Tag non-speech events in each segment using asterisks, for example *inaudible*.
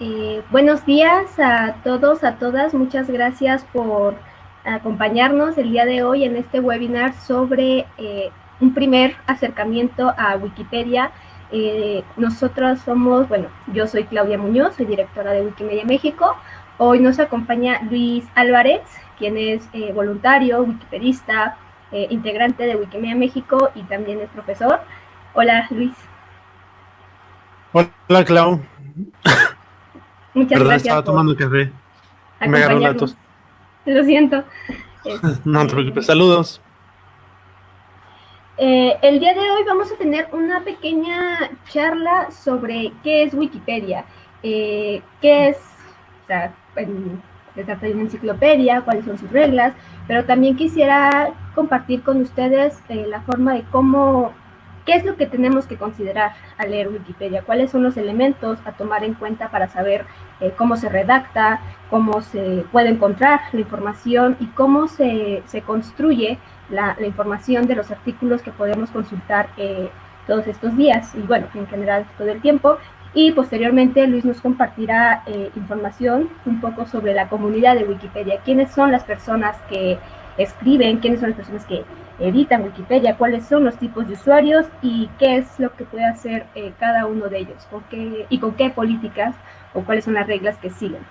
Eh, buenos días a todos, a todas. Muchas gracias por acompañarnos el día de hoy en este webinar sobre eh, un primer acercamiento a Wikipedia. Eh, nosotros somos, bueno, yo soy Claudia Muñoz, soy directora de Wikimedia México. Hoy nos acompaña Luis Álvarez, quien es voluntario, wikipedista, integrante de Wikimedia México y también es profesor. Hola, Luis. Hola, Clau. Muchas Perdón, gracias. estaba tomando café. Me agarró la tos. *laughs* Lo siento. *laughs* no te preocupes. Saludos. Eh, el día de hoy vamos a tener una pequeña charla sobre qué es Wikipedia, eh, qué es, o sea, se trata de una enciclopedia, cuáles son sus reglas, pero también quisiera compartir con ustedes eh, la forma de cómo ¿Qué es lo que tenemos que considerar al leer Wikipedia? ¿Cuáles son los elementos a tomar en cuenta para saber eh, cómo se redacta, cómo se puede encontrar la información y cómo se, construye la, información de los artículos que podemos consultar eh, todos estos días y bueno, en general todo el tiempo? Y posteriormente Luis nos compartirá eh, información un poco sobre la comunidad de Wikipedia, quiénes son las personas que escriben, quiénes son las personas que editan Wikipedia, cuáles son los tipos de usuarios y qué es lo que puede hacer eh, cada uno de ellos con qué, y con qué políticas o cuáles son las reglas que siguen.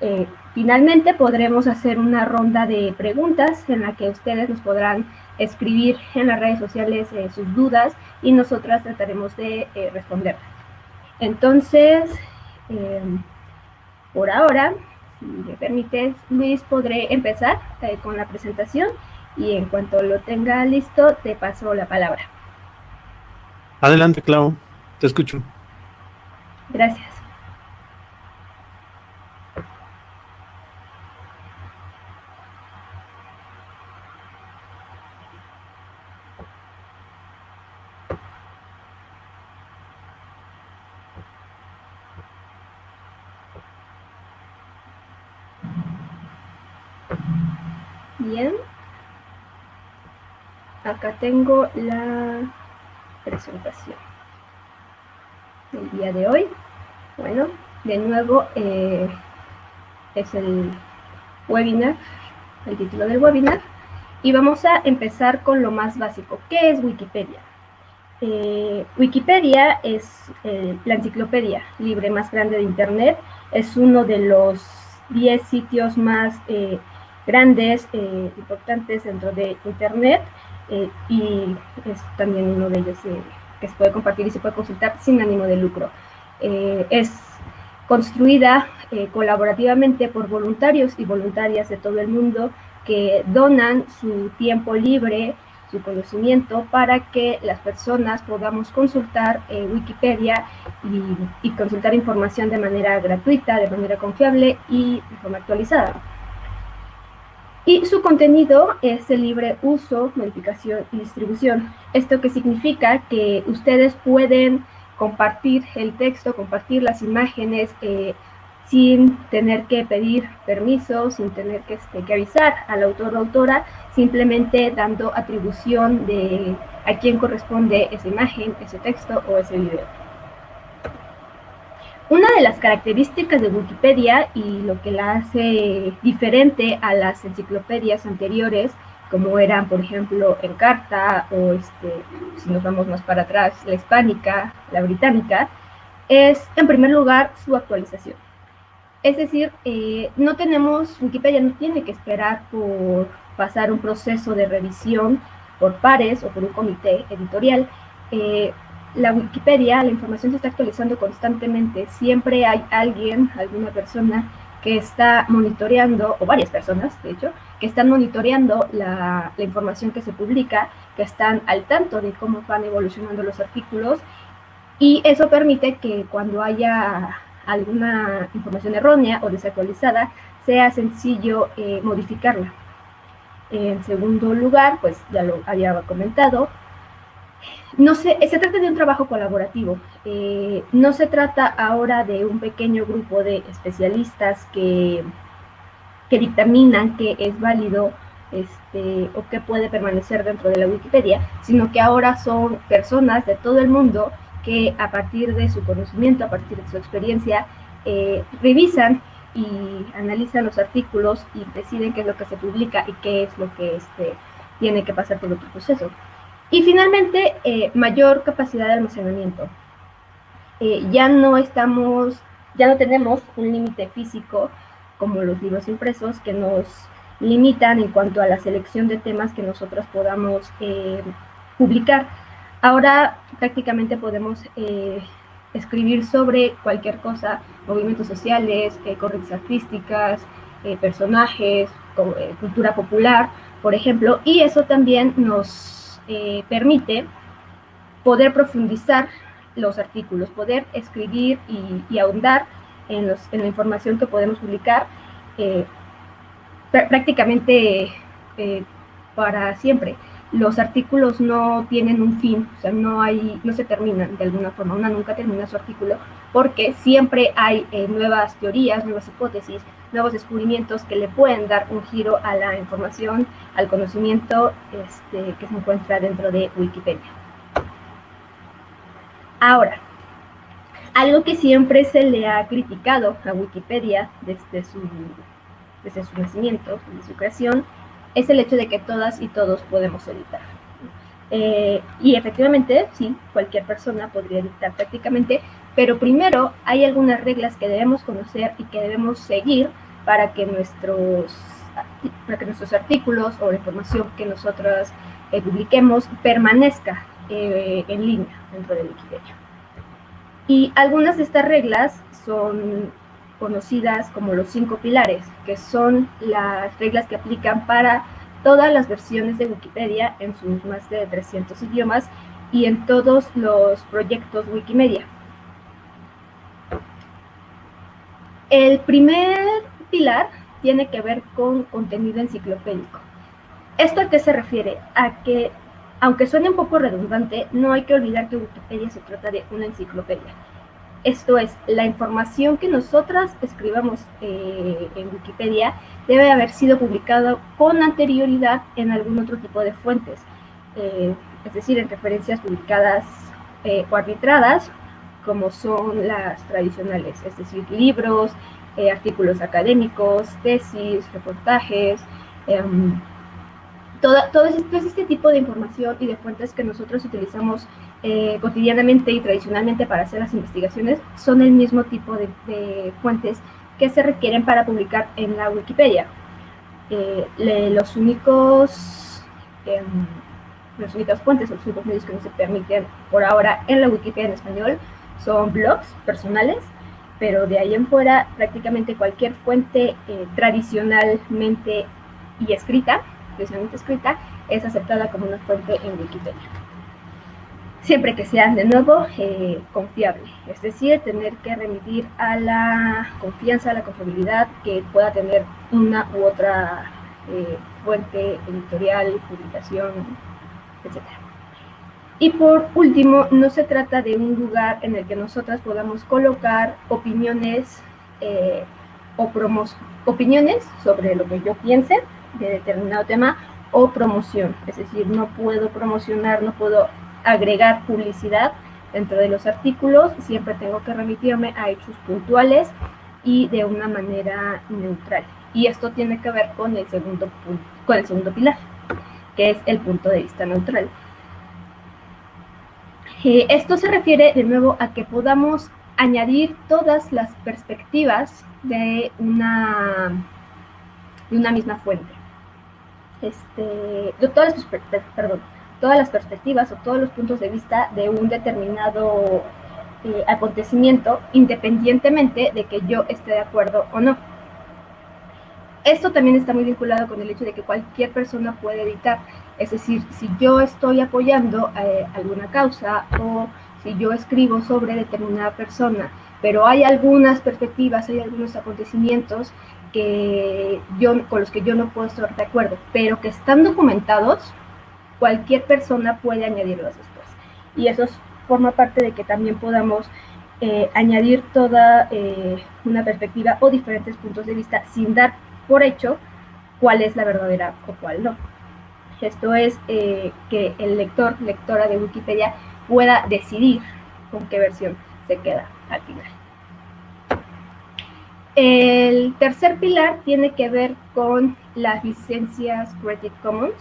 Eh, finalmente podremos hacer una ronda de preguntas en la que ustedes nos podrán escribir en las redes sociales eh, sus dudas y nosotras trataremos de responderlas. Entonces, por ahora, si me permites, Luis, podré empezar con la presentación y en cuanto lo tenga listo, te paso la palabra. Adelante, Clau, te escucho. Gracias. Bien acá tengo la presentación del día de hoy. Bueno, de nuevo eh, es el webinar, el título del webinar. Y vamos a empezar con lo más básico. ¿Qué es Wikipedia? Eh, Wikipedia es eh, la enciclopedia libre más grande de Internet. Es uno de los 10 sitios más grandes, importantes dentro de Internet. Eh, y es también uno de ellos eh, que se puede compartir y se puede consultar sin ánimo de lucro. Eh, es construida colaborativamente por voluntarios y voluntarias de todo el mundo que donan su tiempo libre, su conocimiento para que las personas podamos consultar Wikipedia y consultar información de manera gratuita, de manera confiable y de forma actualizada. Y su contenido es de libre uso, modificación y distribución. Esto que significa que ustedes pueden compartir el texto, compartir las imágenes eh, sin tener que pedir permiso, sin tener que, este, que avisar al autor o autora, simplemente dando atribución de a quién corresponde esa imagen, ese texto o ese video. Una de las características de Wikipedia y lo que la hace diferente a las enciclopedias anteriores, como eran, por ejemplo, Encarta o, este, si nos vamos más para atrás, la hispánica, la británica, es, en primer lugar, su actualización. Es decir, eh, no tenemos, Wikipedia no tiene que esperar por pasar un proceso de revisión por pares o por un comité editorial. Eh, la Wikipedia, la información se está actualizando constantemente. Siempre hay alguien, alguna persona que está monitoreando, o varias personas, de hecho, que están monitoreando la, información que se publica, que están al tanto de cómo van evolucionando los artículos, y eso permite que cuando haya alguna información errónea o desactualizada, sea sencillo eh, modificarla. En segundo lugar, pues ya lo había comentado, no se, se trata de un trabajo colaborativo. Eh, no se trata ahora de un pequeño grupo de especialistas que, que dictaminan que es válido este, o que puede permanecer dentro de la Wikipedia, sino que ahora son personas de todo el mundo que a partir de su conocimiento, a partir de su experiencia, eh, revisan y analizan los artículos y deciden qué es lo que se publica y qué es lo que este, tiene que pasar por otro proceso. Y finalmente, eh, mayor capacidad de almacenamiento. Eh, ya no estamos, ya no tenemos un límite físico como los libros impresos que nos limitan en cuanto a la selección de temas que nosotros podamos eh, publicar. Ahora prácticamente podemos escribir sobre cualquier cosa, movimientos sociales, corrientes artísticas, personajes, cultura popular, por ejemplo, y eso también nos eh, permite poder profundizar los artículos, poder escribir y, ahondar en, la información que podemos publicar eh, prácticamente eh, para siempre. Los artículos no tienen un fin, o sea, no, hay, no se terminan de alguna forma, una nunca termina su artículo, porque siempre hay eh, nuevas teorías, nuevas hipótesis, nuevos descubrimientos que le pueden dar un giro a la información, al conocimiento este, que se encuentra dentro de Wikipedia. Ahora, algo que siempre se le ha criticado a Wikipedia desde su, desde su nacimiento, desde su creación, es el hecho de que todas y todos podemos editar. Eh, y efectivamente, sí, cualquier persona podría editar prácticamente, pero primero hay algunas reglas que debemos conocer y que debemos seguir para que nuestros, para que nuestros artículos o la información que nosotros eh, publiquemos permanezca eh, en línea dentro de Wikipedia. Y algunas de estas reglas son conocidas como los cinco pilares, que son las reglas que aplican para todas las versiones de Wikipedia en sus más de 300 idiomas y en todos los proyectos Wikimedia. El primer pilar tiene que ver con contenido enciclopédico. ¿Esto a qué se refiere? A que, aunque suene un poco redundante, no hay que olvidar que Wikipedia se trata de una enciclopedia. Esto es, la información que nosotras escribamos eh, en Wikipedia debe haber sido publicada con anterioridad en algún otro tipo de fuentes, eh, es decir, en referencias publicadas eh, o arbitradas, como son las tradicionales, es decir, libros, artículos académicos, tesis, reportajes, em, todo, este, este, tipo de información y de fuentes que nosotros utilizamos eh, cotidianamente y tradicionalmente para hacer las investigaciones son el mismo tipo de, fuentes que se requieren para publicar en la Wikipedia. Eh, los únicos eh, las únicas fuentes o los únicos medios que no se permiten por ahora en la Wikipedia en español son blogs personales, pero de ahí en fuera prácticamente cualquier fuente eh, tradicionalmente y escrita especialmente escrita, es aceptada como una fuente en Wikipedia. Siempre que sea, de nuevo, eh, confiable, es decir, tener que remitir a la confianza, a la confiabilidad que pueda tener una u otra eh, fuente editorial, publicación, etc. Y por último, no se trata de un lugar en el que nosotras podamos colocar opiniones eh, o promos opiniones sobre lo que yo piense de determinado tema o promoción. Es decir, no puedo promocionar, no puedo agregar publicidad dentro de los artículos, siempre tengo que remitirme a hechos puntuales y de una manera neutral. Y esto tiene que ver con el segundo, con el segundo pilar, que es el punto de vista neutral. Eh, esto se refiere de nuevo a que podamos añadir todas las perspectivas de una, de una misma fuente este, todas las, perdón, todas las perspectivas o todos los puntos de vista de un determinado eh, acontecimiento, independientemente de que yo esté de acuerdo o no. Esto también está muy vinculado con el hecho de que cualquier persona puede editar, es decir, si yo estoy apoyando eh, alguna causa o si yo escribo sobre determinada persona, pero hay algunas perspectivas, hay algunos acontecimientos yo, con los que yo no puedo estar de acuerdo, pero que están documentados, cualquier persona puede añadirlos después. Y eso forma parte de que también podamos eh, añadir toda eh, una perspectiva o diferentes puntos de vista sin dar por hecho cuál es la verdadera o cuál no. Esto es eh, que el lector, lectora de Wikipedia pueda decidir con qué versión se queda al final. El tercer pilar tiene que ver con las licencias Creative Commons.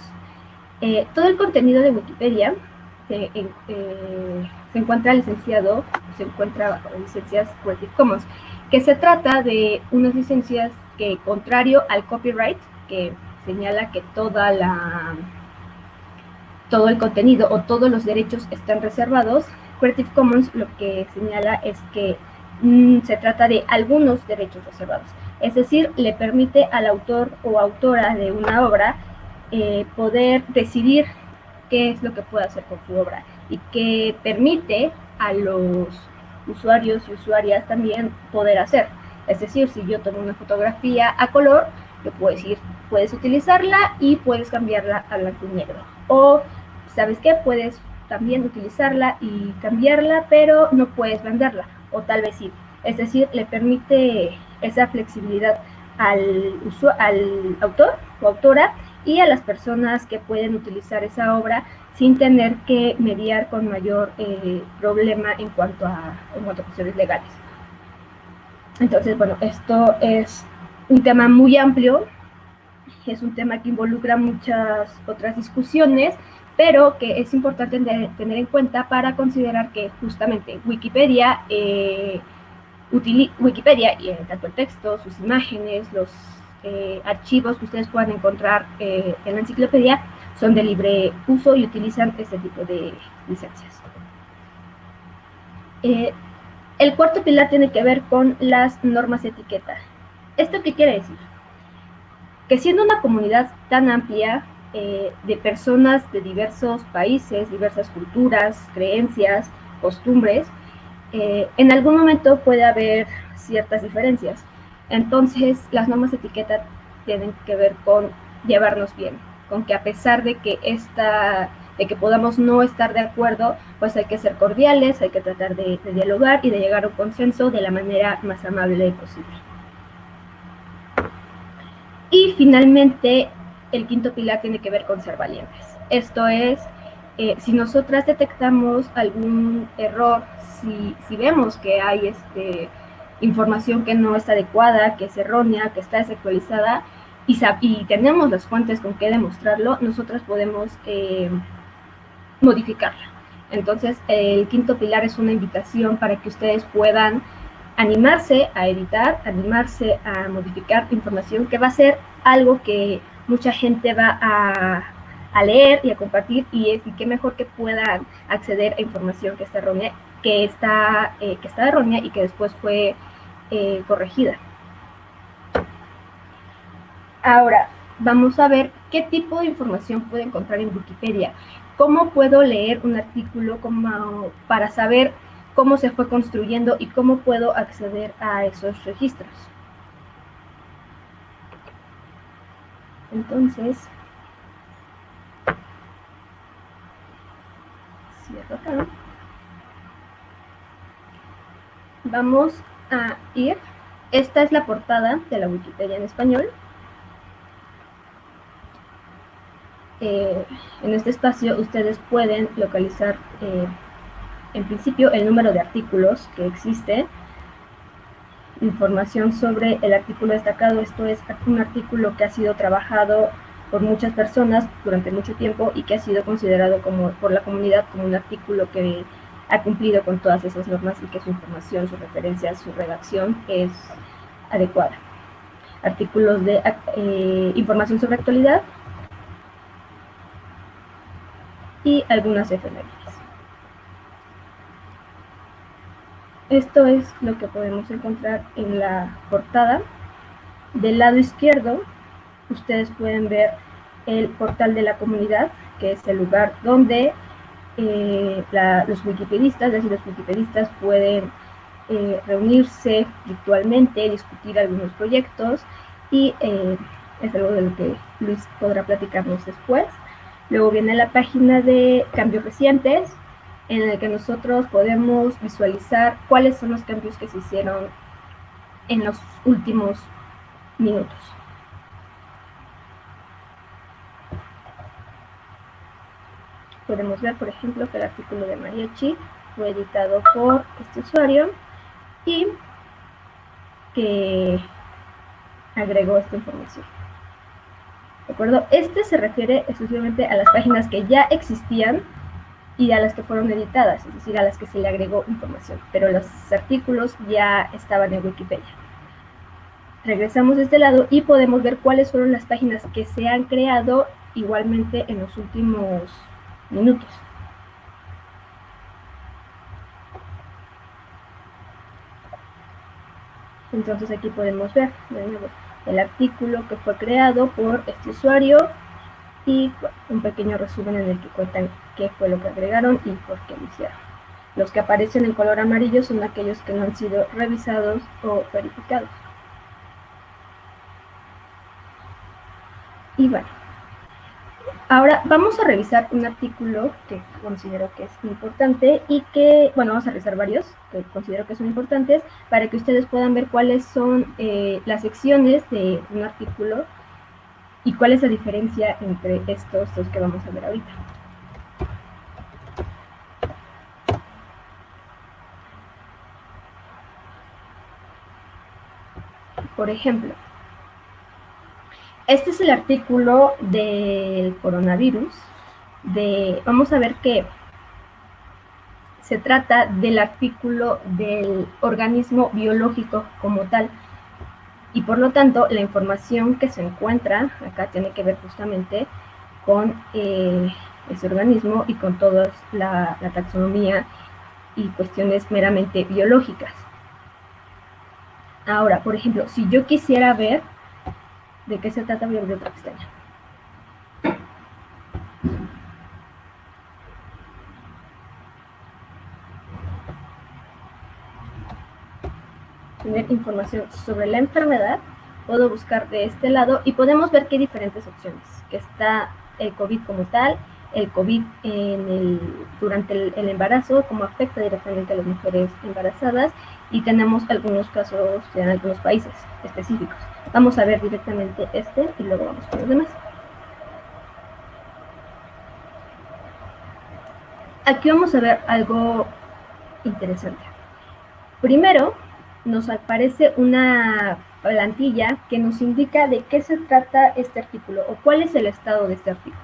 Eh, todo el contenido de Wikipedia se, eh, se encuentra licenciado, se encuentra bajo licencias Creative Commons, que se trata de unas licencias que, contrario al copyright, que señala que toda la todo el contenido o todos los derechos están reservados, Creative Commons lo que señala es que mm, se trata de algunos derechos reservados. Es decir, le permite al autor o autora de una obra eh, poder decidir qué es lo que puede hacer con su obra y que permite a los usuarios y usuarias también poder hacer. Es decir, si yo tomo una fotografía a color, yo puedo decir, puedes utilizarla y puedes cambiarla a blanco y negro. O, ¿sabes qué? Puedes también utilizarla y cambiarla, pero no puedes venderla, o tal vez sí. Es decir, le permite esa flexibilidad al, al autor o autora y a las personas que pueden utilizar esa obra sin tener que mediar con mayor eh, problema en cuanto, a, en cuanto a cuestiones legales. Entonces, bueno, esto es un tema muy amplio, es un tema que involucra muchas otras discusiones, pero que es importante tener en cuenta para considerar que justamente Wikipedia, eh, Wikipedia y tanto el texto, sus imágenes, los eh, archivos que ustedes puedan encontrar eh, en la enciclopedia son de libre uso y utilizan este tipo de licencias. el cuarto pilar tiene que ver con las normas de etiqueta. ¿Esto qué quiere decir? Que siendo una comunidad tan amplia, eh, de personas de diversos países, diversas culturas, creencias, costumbres, eh, en algún momento puede haber ciertas diferencias. Entonces, las normas de etiqueta tienen que ver con llevarnos bien, con que a pesar de que esta, de que podamos no estar de acuerdo, pues hay que ser cordiales, hay que tratar de dialogar y de llegar a un consenso de la manera más amable posible. Y finalmente, el quinto pilar tiene que ver con ser valientes. Esto es, eh, si nosotras detectamos algún error, si, si vemos que hay este, información que no está adecuada, que es errónea, que está desactualizada, y, y tenemos las fuentes con que demostrarlo, nosotras podemos eh, modificarla. Entonces, el quinto pilar es una invitación para que ustedes puedan animarse a editar, animarse a modificar información, que va a ser algo que mucha gente va a, leer y a compartir y, es, y qué mejor que puedan acceder a información que está errónea, que está, eh, que está errónea y que después fue eh, corregida. Ahora, vamos a ver qué tipo de información puedo encontrar en Wikipedia. ¿Cómo puedo leer un artículo como para saber cómo se fue construyendo y cómo puedo acceder a esos registros? Entonces, cierro acá. Vamos a ir. Esta es la portada de la Wikipedia en español. Eh, en este espacio ustedes pueden localizar, eh, en principio, el número de artículos que existe información sobre el artículo destacado. Esto es un artículo que ha sido trabajado por muchas personas durante mucho tiempo y que ha sido considerado como por la comunidad como un artículo que ha cumplido con todas esas normas y que su información, su referencia, su redacción es adecuada. Artículos de eh, información sobre actualidad y algunas efemérides. Esto es lo que podemos encontrar en la portada. Del lado izquierdo, ustedes pueden ver el portal de la comunidad, que es el lugar donde eh, los wikipedistas, es decir, los wikipedistas pueden eh, reunirse virtualmente, discutir algunos proyectos y eh, es algo de lo que Luis podrá platicarnos después. Luego viene la página de cambios recientes, en el que nosotros podemos visualizar cuáles son los cambios que se hicieron en los últimos minutos. Podemos ver, por ejemplo, que el artículo de Mariachi fue editado por este usuario y que agregó esta información. ¿De acuerdo? Este se refiere exclusivamente a las páginas que ya existían y a las que fueron editadas, es decir, a las que se le agregó información, pero los artículos ya estaban en Wikipedia. Regresamos de este lado y podemos ver cuáles fueron las páginas que se han creado igualmente en los últimos minutos. Entonces aquí podemos ver el artículo que fue creado por este usuario y un pequeño resumen en el que cuentan qué fue lo que agregaron y por qué lo hicieron. Los que aparecen en color amarillo son aquellos que no han sido revisados o verificados. Y bueno, Ahora vamos a revisar un artículo que considero que es importante y que, bueno, vamos a revisar varios que considero que son importantes para que ustedes puedan ver cuáles son eh, las secciones de un artículo y cuál es la diferencia entre estos dos que vamos a ver ahorita. Por ejemplo, este es el artículo del coronavirus. De, vamos a ver que se trata del artículo del organismo biológico como tal. Y por lo tanto, la información que se encuentra acá tiene que ver justamente con eh, ese organismo y con toda la, la taxonomía y cuestiones meramente biológicas. Ahora, por ejemplo, si yo quisiera ver ¿De qué se trata? Voy a abrir otra pestaña. Información sobre la enfermedad, puedo buscar de este lado y podemos ver que hay diferentes opciones, que está el COVID como tal, el COVID en el, durante el, embarazo, cómo afecta directamente a las mujeres embarazadas y tenemos algunos casos en algunos países específicos. Vamos a ver directamente este y luego vamos con los demás. Aquí vamos a ver algo interesante. Primero, nos aparece una plantilla que nos indica de qué se trata este artículo o cuál es el estado de este artículo.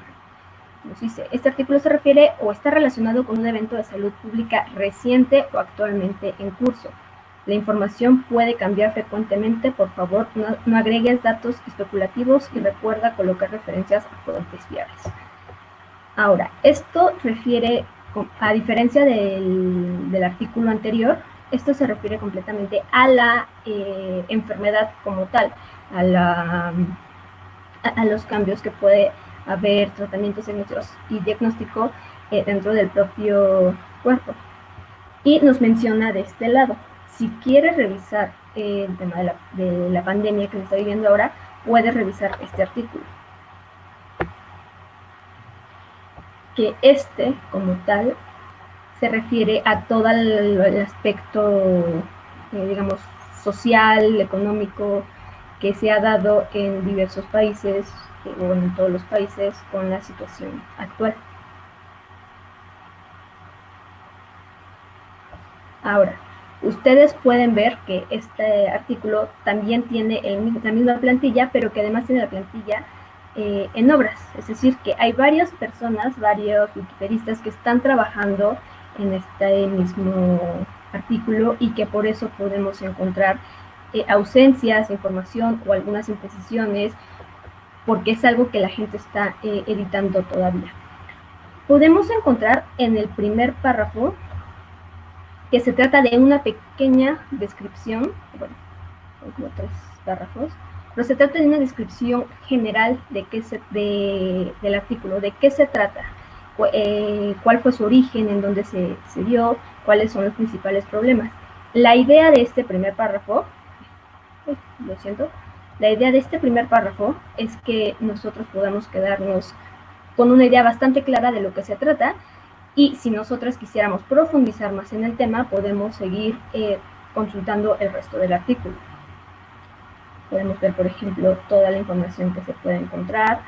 Nos dice, este artículo se refiere o está relacionado con un evento de salud pública reciente o actualmente en curso. La información puede cambiar frecuentemente, por favor no, agregues datos especulativos y recuerda colocar referencias a fuentes fiables. Ahora, esto refiere, a diferencia del, artículo anterior, esto se refiere completamente a la eh, enfermedad como tal, a, los cambios que puede haber, tratamientos y diagnóstico eh, dentro del propio cuerpo. Y nos menciona de este lado, si quieres revisar el tema de la, pandemia que se está viviendo ahora, puedes revisar este artículo. Que este, como tal, se refiere a todo el, aspecto, eh, digamos, social, económico, que se ha dado en diversos países, eh, o en todos los países, con la situación actual. Ahora, Ustedes pueden ver que este artículo también tiene la misma plantilla, pero que además tiene la plantilla eh, en obras. Es decir, que hay varias personas, varios wikipedistas que están trabajando en este mismo artículo y que por eso podemos encontrar eh, ausencias, información o algunas imprecisiones, porque es algo que la gente está eh, editando todavía. Podemos encontrar en el primer párrafo que se trata de una pequeña descripción, bueno, son tres párrafos, pero se trata de una descripción general de qué se, del artículo, de qué se trata, eh, cuál fue su origen, en dónde se, se dio, cuáles son los principales problemas. La idea de este primer párrafo, lo siento, la idea de este primer párrafo es que nosotros podamos quedarnos con una idea bastante clara de lo que se trata y si nosotras quisiéramos profundizar más en el tema, podemos seguir eh, consultando el resto del artículo. Podemos ver, por ejemplo, toda la información que se puede encontrar,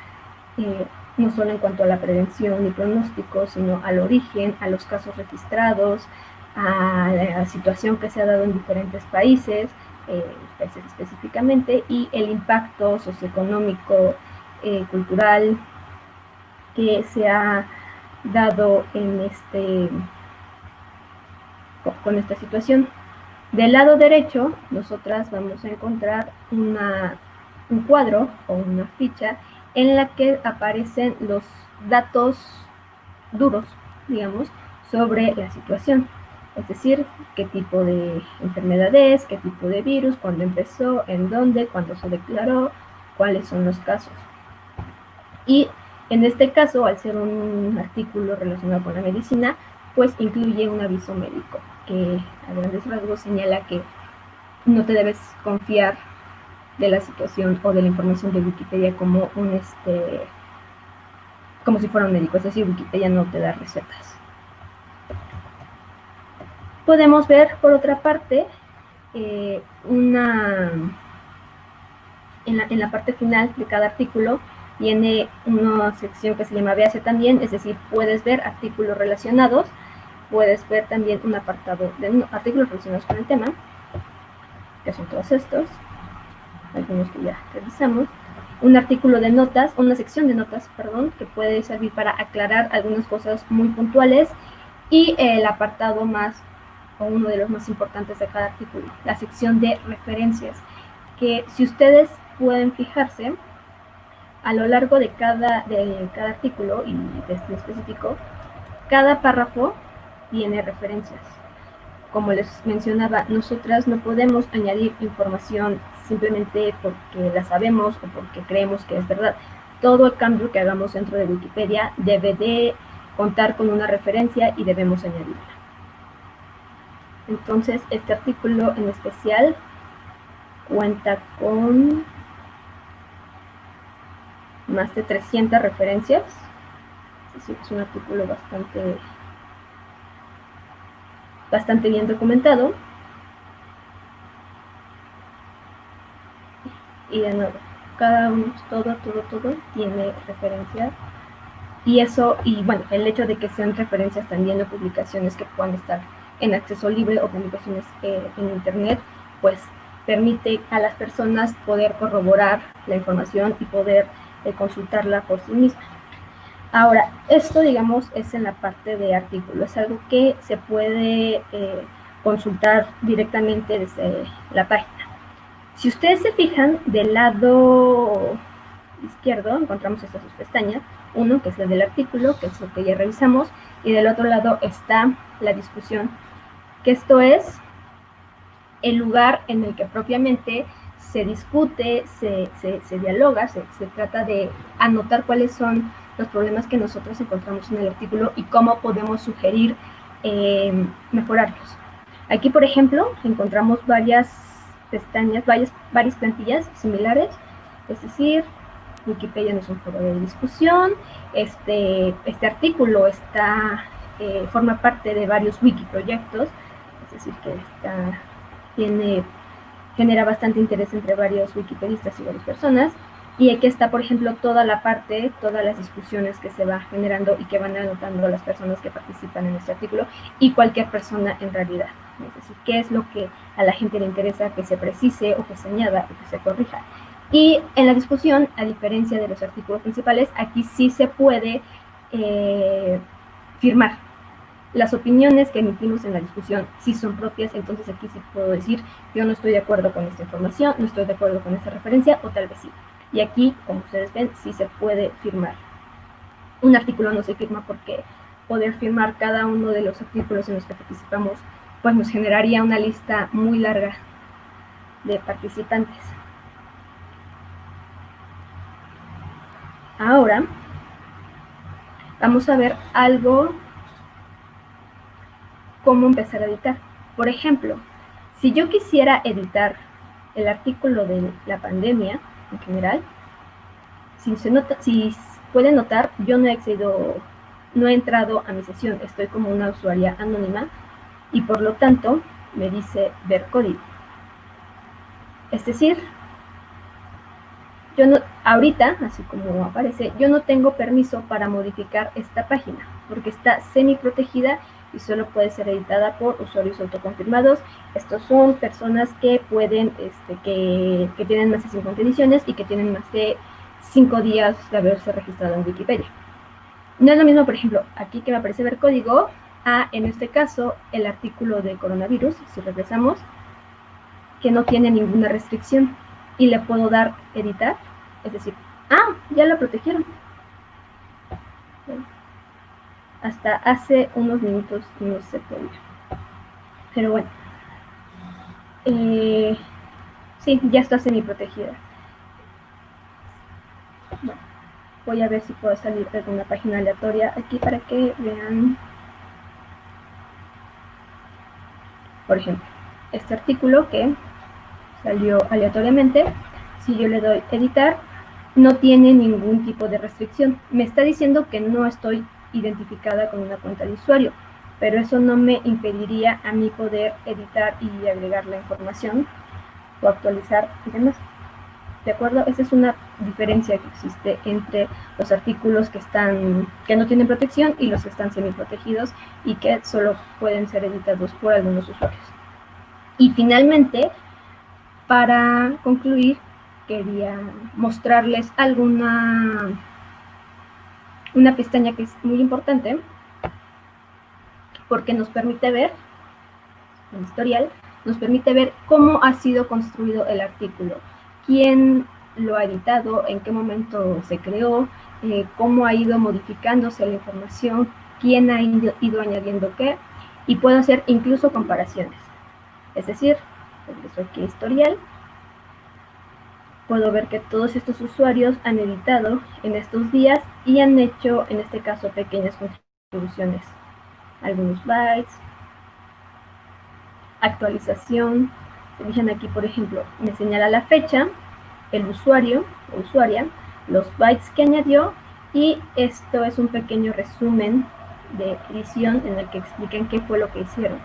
eh, no solo en cuanto a la prevención y pronóstico, sino al origen, a los casos registrados, a la situación que se ha dado en diferentes países, eh, específicamente, y el impacto socioeconómico, eh, cultural que se ha dado en este, con esta situación. Del lado derecho, nosotras vamos a encontrar una, un cuadro o una ficha en la que aparecen los datos duros, digamos, sobre la situación. Es decir, qué tipo de enfermedad es, qué tipo de virus, cuándo empezó, en dónde, cuándo se declaró, cuáles son los casos. Y en este caso, al ser un artículo relacionado con la medicina, pues incluye un aviso médico que a grandes rasgos señala que no te debes confiar de la situación o de la información de Wikipedia como un este como si fuera un médico, es decir, Wikipedia no te da recetas. Podemos ver por otra parte eh, una en la, en la parte final de cada artículo tiene una sección que se llama Véase también, es decir, puedes ver artículos relacionados, puedes ver también un apartado de artículos relacionados con el tema, que son todos estos, algunos que ya revisamos, un artículo de notas, una sección de notas, perdón, que puede servir para aclarar algunas cosas muy puntuales, y el apartado más, o uno de los más importantes de cada artículo, la sección de referencias, que si ustedes pueden fijarse, a lo largo de cada, de cada artículo y de este específico, cada párrafo tiene referencias. Como les mencionaba, nosotras no podemos añadir información simplemente porque la sabemos o porque creemos que es verdad. Todo el cambio que hagamos dentro de Wikipedia debe de contar con una referencia y debemos añadirla. Entonces, este artículo en especial cuenta con más de 300 referencias. Es un artículo bastante, bastante bien documentado. Y de nuevo, cada uno, todo, todo, todo tiene referencias. Y eso, y bueno, el hecho de que sean referencias también o publicaciones que puedan estar en acceso libre o publicaciones eh, en Internet, pues permite a las personas poder corroborar la información y poder consultarla por sí misma. Ahora, esto, digamos, es en la parte de artículo, es algo que se puede eh, consultar directamente desde la página. Si ustedes se fijan, del lado izquierdo encontramos estas dos pestañas, uno que es el del artículo, que es lo que ya revisamos, y del otro lado está la discusión, que esto es el lugar en el que propiamente se discute, se, se, dialoga, se, trata de anotar cuáles son los problemas que nosotros encontramos en el artículo y cómo podemos sugerir eh, mejorarlos. Aquí, por ejemplo, encontramos varias pestañas, varias, plantillas similares, es decir, Wikipedia no es un foro de discusión, este, este artículo eh, forma parte de varios wiki proyectos, es decir, que genera bastante interés entre varios wikipedistas y varias personas. Y aquí está, por ejemplo, toda la parte, todas las discusiones que se va generando y que van anotando las personas que participan en este artículo y cualquier persona en realidad. Es decir, qué es lo que a la gente le interesa que se precise o que se añada o que se corrija. Y en la discusión, a diferencia de los artículos principales, aquí sí se puede eh, firmar las opiniones que emitimos en la discusión sí son propias, entonces aquí sí puedo decir, yo no estoy de acuerdo con esta información, no estoy de acuerdo con esta referencia, o tal vez sí. Y aquí, como ustedes ven, sí se puede firmar. Un artículo no se firma porque poder firmar cada uno de los artículos en los que participamos, pues nos generaría una lista muy larga de participantes. Ahora, vamos a ver algo cómo empezar a editar. Por ejemplo, si yo quisiera editar el artículo de la pandemia en general, si, se pueden notar, yo no he accedido, no he entrado a mi sesión, estoy como una usuaria anónima y por lo tanto me dice ver código. Es decir, yo no, ahorita, así como aparece, yo no tengo permiso para modificar esta página porque está semi protegida y solo puede ser editada por usuarios autoconfirmados. Estos son personas que pueden, este, que, que tienen más de 50 ediciones y que tienen más de 5 días de haberse registrado en Wikipedia. No es lo mismo, por ejemplo, aquí que me aparece ver código, a, en este caso, el artículo de coronavirus, si regresamos, que no tiene ninguna restricción y le puedo dar editar, es decir, ah, ya lo protegieron. Hasta hace unos minutos no se podía. Pero bueno. Eh, sí, ya está semi protegida. Bueno, voy a ver si puedo salir de una página aleatoria aquí para que vean. Por ejemplo, este artículo que salió aleatoriamente, si yo le doy editar, no tiene ningún tipo de restricción. Me está diciendo que no estoy identificada con una cuenta de usuario, pero eso no me impediría a mí poder editar y agregar la información o actualizar y demás. ¿De acuerdo? Esa es una diferencia que existe entre los artículos que están que no tienen protección y los que están semi protegidos y que solo pueden ser editados por algunos usuarios. Y finalmente, para concluir, quería mostrarles alguna una pestaña que es muy importante porque nos permite ver el historial, nos permite ver cómo ha sido construido el artículo, quién lo ha editado, en qué momento se creó, eh, cómo ha ido modificándose la información, quién ha ido, ido añadiendo qué, y puedo hacer incluso comparaciones. Es decir, regreso aquí a historial, puedo ver que todos estos usuarios han editado en estos días y han hecho, en este caso, pequeñas contribuciones. Algunos bytes, actualización. Se fijan aquí, por ejemplo, me señala la fecha, el usuario o usuaria, los bytes que añadió y esto es un pequeño resumen de edición en el que explican qué fue lo que hicieron.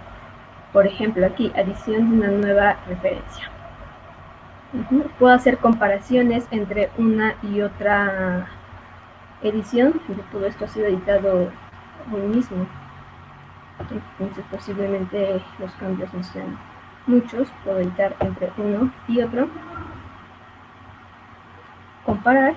Por ejemplo, aquí, adición de una nueva referencia. Puedo hacer comparaciones entre una y otra edición, todo esto ha sido editado hoy mismo. Entonces posiblemente los cambios no sean muchos, puedo editar entre uno y otro. Comparar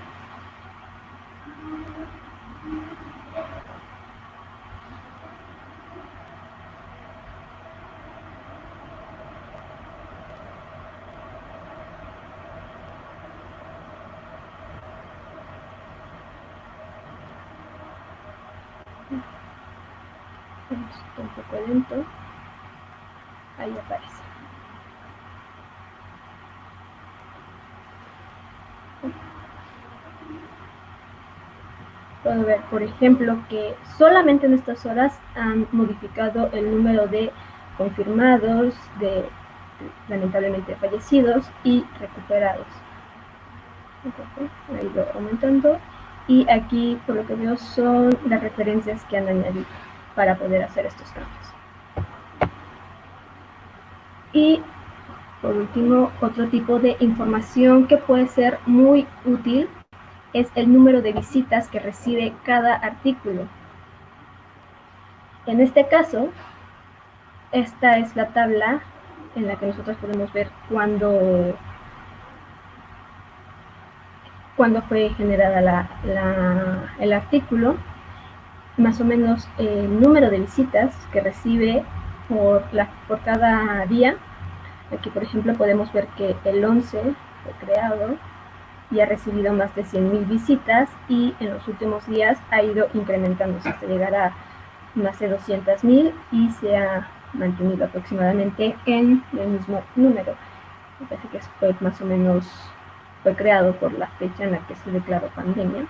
puedo ver por ejemplo que solamente en estas horas han modificado el número de confirmados de lamentablemente fallecidos y recuperados ha ido aumentando y aquí por lo que veo son las referencias que han añadido para poder hacer estos cambios. Y por último, otro tipo de información que puede ser muy útil es el número de visitas que recibe cada artículo. En este caso, esta es la tabla en la que nosotros podemos ver cuándo cuando fue generada el artículo más o menos el número de visitas que recibe por, la, por cada día. Aquí, por ejemplo, podemos ver que el 11 fue creado y ha recibido más de 100.000 visitas y en los últimos días ha ido incrementándose hasta llegar a más de 200.000 y se ha mantenido aproximadamente en el mismo número. Me parece que fue más o menos fue creado por la fecha en la que se declaró pandemia,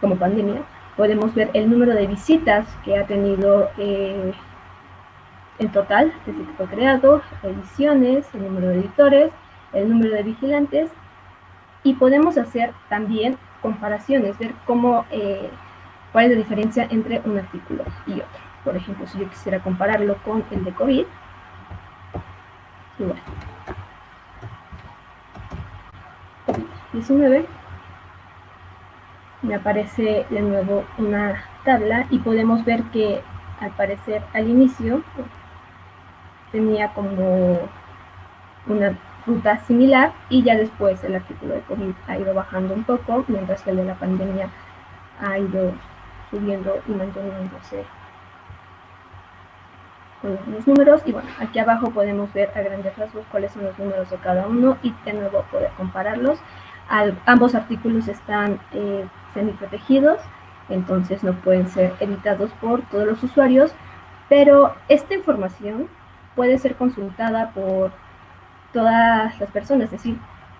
como pandemia, podemos ver el número de visitas que ha tenido eh, en total desde que fue creado, ediciones, el número de editores, el número de vigilantes y podemos hacer también comparaciones, ver cómo, eh, cuál es la diferencia entre un artículo y otro. Por ejemplo, si yo quisiera compararlo con el de COVID, igual. COVID-19 me aparece de nuevo una tabla y podemos ver que al parecer al inicio tenía como una ruta similar y ya después el artículo de COVID ha ido bajando un poco, mientras que el de la pandemia ha ido subiendo y manteniéndose con los números. Y bueno, aquí abajo podemos ver a grandes rasgos cuáles son los números de cada uno y de nuevo poder compararlos. ambos artículos están eh, semi protegidos, entonces no pueden ser editados por todos los usuarios, pero esta información puede ser consultada por todas las personas, es decir,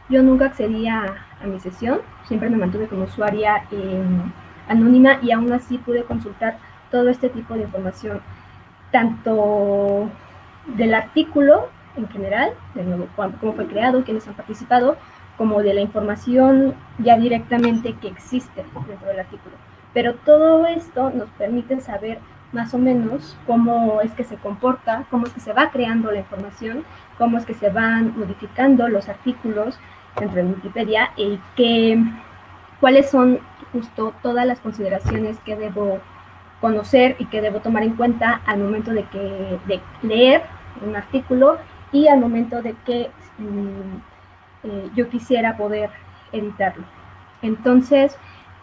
yo nunca accedía a, mi sesión, siempre me mantuve como usuaria anónima y aún así pude consultar todo este tipo de información, tanto del artículo en general, de nuevo, cómo fue creado, quiénes han participado, como de la información ya directamente que existe dentro del artículo. Pero todo esto nos permite saber más o menos cómo es que se comporta, cómo es que se va creando la información, cómo es que se van modificando los artículos dentro de Wikipedia y qué, cuáles son justo todas las consideraciones que debo conocer y que debo tomar en cuenta al momento de, que, de leer un artículo y al momento de que mm, eh, yo quisiera poder editarlo. Entonces,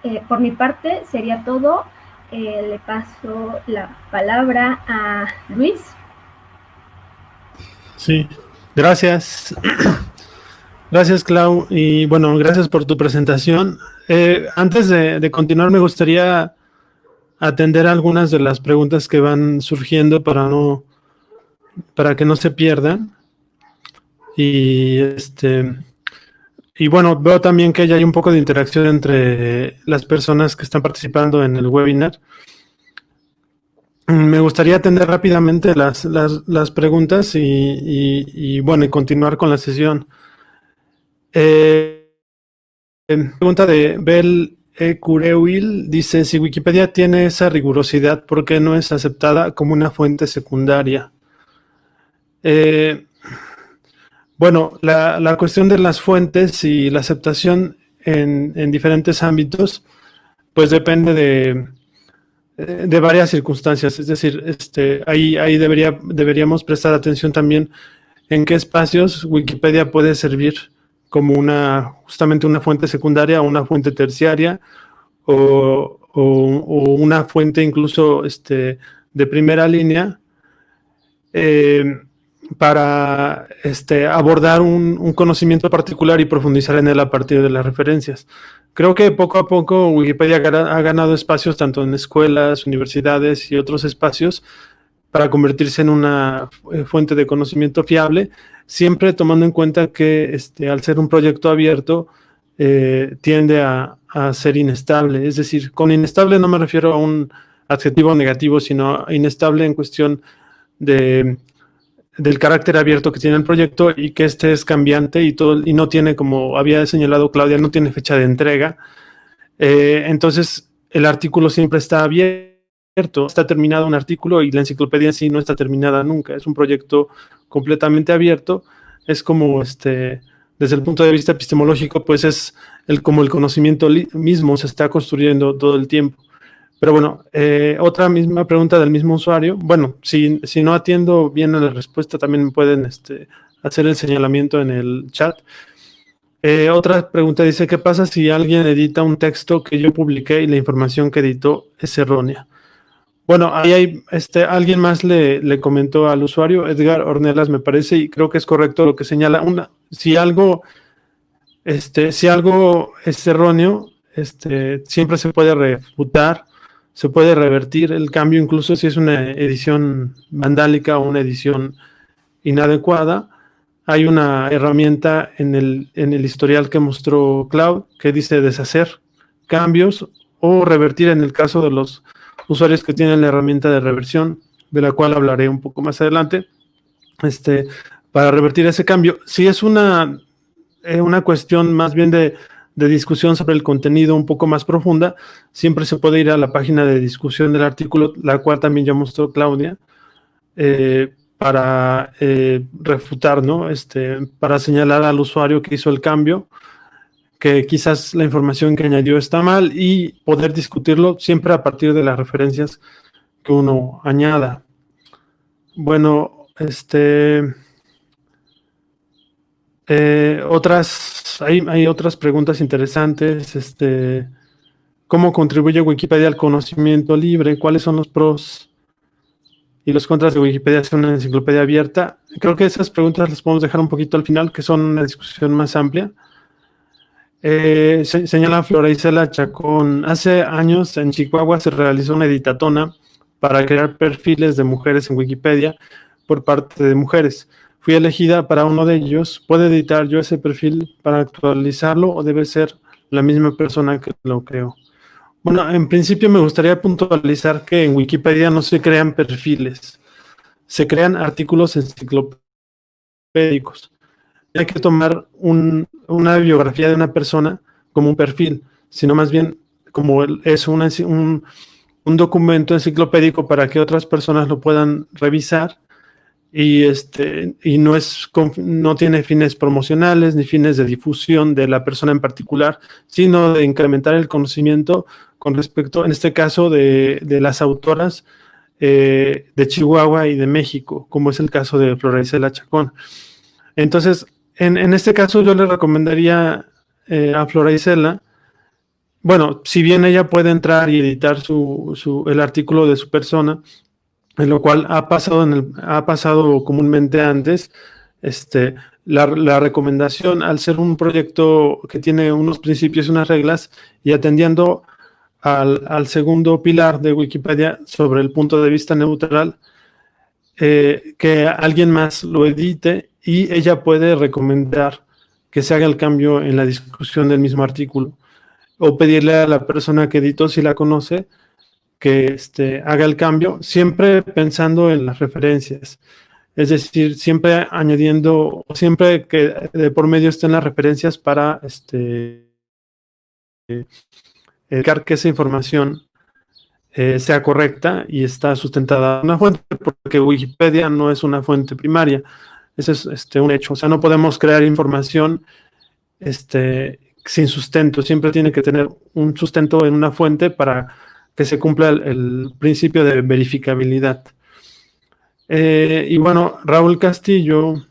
eh, por mi parte sería todo. Eh, le paso la palabra a Luis. Sí, gracias. *clears throat* Gracias, Clau. Y bueno, gracias por tu presentación. Eh, antes de, continuar, me gustaría atender algunas de las preguntas que van surgiendo para no para que no se pierdan. Y este y bueno, veo también que ya hay un poco de interacción entre las personas que están participando en el webinar. Me gustaría atender rápidamente las, preguntas y, bueno, y continuar con la sesión. Eh, pregunta de Bel E. Cureuil dice, si Wikipedia tiene esa rigurosidad, ¿por qué no es aceptada como una fuente secundaria? Eh, bueno, la, cuestión de las fuentes y la aceptación en, diferentes ámbitos, pues depende de, de, varias circunstancias. Es decir, este, ahí, ahí debería, deberíamos prestar atención también en qué espacios Wikipedia puede servir como una, justamente una fuente secundaria o una fuente terciaria o, una fuente incluso este, de primera línea. Eh, para este, abordar un, conocimiento particular y profundizar en él a partir de las referencias. Creo que poco a poco Wikipedia ha ganado espacios tanto en escuelas, universidades y otros espacios para convertirse en una eh, fuente de conocimiento fiable, siempre tomando en cuenta que este, al ser un proyecto abierto eh, tiende a, a ser inestable. Es decir, con inestable no me refiero a un adjetivo negativo, sino inestable en cuestión de del carácter abierto que tiene el proyecto y que este es cambiante y, todo, y no tiene, como había señalado Claudia, no tiene fecha de entrega. Eh, entonces, el artículo siempre está abierto, está terminado un artículo y la enciclopedia en sí no está terminada nunca. Es un proyecto completamente abierto. Es como, este, desde el punto de vista epistemológico, pues es el, como el conocimiento mismo se está construyendo todo el tiempo. Pero bueno, eh, otra misma pregunta del mismo usuario. Bueno, si, si, no atiendo bien a la respuesta, también pueden este, hacer el señalamiento en el chat. Eh, otra pregunta dice, ¿qué pasa si alguien edita un texto que yo publiqué y la información que editó es errónea? Bueno, ahí hay, este, alguien más le, le, comentó al usuario, Edgar Ornelas me parece, y creo que es correcto lo que señala. Una, si algo, este, si algo es erróneo, este, siempre se puede refutar se puede revertir el cambio, incluso si es una edición vandálica o una edición inadecuada. Hay una herramienta en el, en el historial que mostró Cloud que dice deshacer cambios o revertir en el caso de los usuarios que tienen la herramienta de reversión, de la cual hablaré un poco más adelante, este, para revertir ese cambio. Si es una, eh, una cuestión más bien de de discusión sobre el contenido un poco más profunda, siempre se puede ir a la página de discusión del artículo, la cual también ya mostró Claudia, eh, para eh, refutar, ¿no? Este, para señalar al usuario que hizo el cambio, que quizás la información que añadió está mal y poder discutirlo siempre a partir de las referencias que uno añada. Bueno, este... Eh, otras, hay, hay, otras preguntas interesantes. Este, ¿Cómo contribuye Wikipedia al conocimiento libre? ¿Cuáles son los pros y los contras de Wikipedia ser una enciclopedia abierta? Creo que esas preguntas las podemos dejar un poquito al final, que son una discusión más amplia. Eh, señala Flora Isela Chacón, hace años en Chihuahua se realizó una editatona para crear perfiles de mujeres en Wikipedia por parte de mujeres. Fui elegida para uno de ellos. ¿Puedo editar yo ese perfil para actualizarlo o debe ser la misma persona que lo creó? Bueno, en principio me gustaría puntualizar que en Wikipedia no se crean perfiles, se crean artículos enciclopédicos. Hay que tomar una biografía de una persona como un perfil, sino más bien como es un, un documento enciclopédico para que otras personas lo puedan revisar y, este, y no, es, no tiene fines promocionales ni fines de difusión de la persona en particular, sino de incrementar el conocimiento con respecto, en este caso, de, de las autoras eh, de Chihuahua y de México, como es el caso de Florencia Chacón. Entonces, en, en, este caso yo le recomendaría eh, a Flora bueno, si bien ella puede entrar y editar su, su, el artículo de su persona, en lo cual ha pasado, en el, ha pasado comúnmente antes, este, la, recomendación al ser un proyecto que tiene unos principios y unas reglas y atendiendo al, al segundo pilar de Wikipedia sobre el punto de vista neutral, eh, que alguien más lo edite y ella puede recomendar que se haga el cambio en la discusión del mismo artículo o pedirle a la persona que editó, si la conoce, que este, haga el cambio, siempre pensando en las referencias. Es decir, siempre añadiendo, siempre que de por medio estén las referencias para este, que esa información eh, sea correcta y está sustentada en una fuente, porque Wikipedia no es una fuente primaria. Ese es este, un hecho. O sea, no podemos crear información este, sin sustento. Siempre tiene que tener un sustento en una fuente para que se cumpla el, principio de verificabilidad. Eh, y bueno, Raúl Castillo,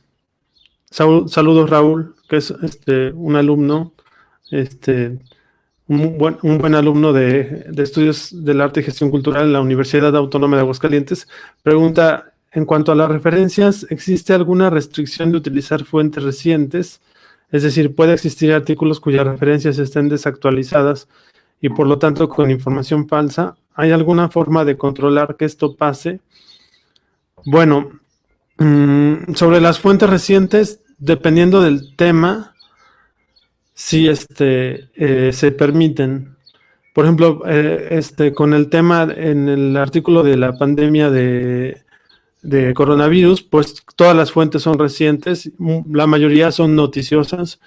saludos Raúl, que es este, un alumno, este, un, buen, un buen alumno de, de, estudios del arte y gestión cultural en la Universidad Autónoma de Aguascalientes, pregunta, en cuanto a las referencias, ¿existe alguna restricción de utilizar fuentes recientes? Es decir, ¿puede existir artículos cuyas referencias estén desactualizadas y por lo tanto con información falsa. ¿Hay alguna forma de controlar que esto pase? Bueno, mmm, sobre las fuentes recientes, dependiendo del tema, sí este, eh, se permiten. Por ejemplo, eh, este, con el tema en el artículo de la pandemia de, de coronavirus, pues todas las fuentes son recientes, la mayoría son noticiosas.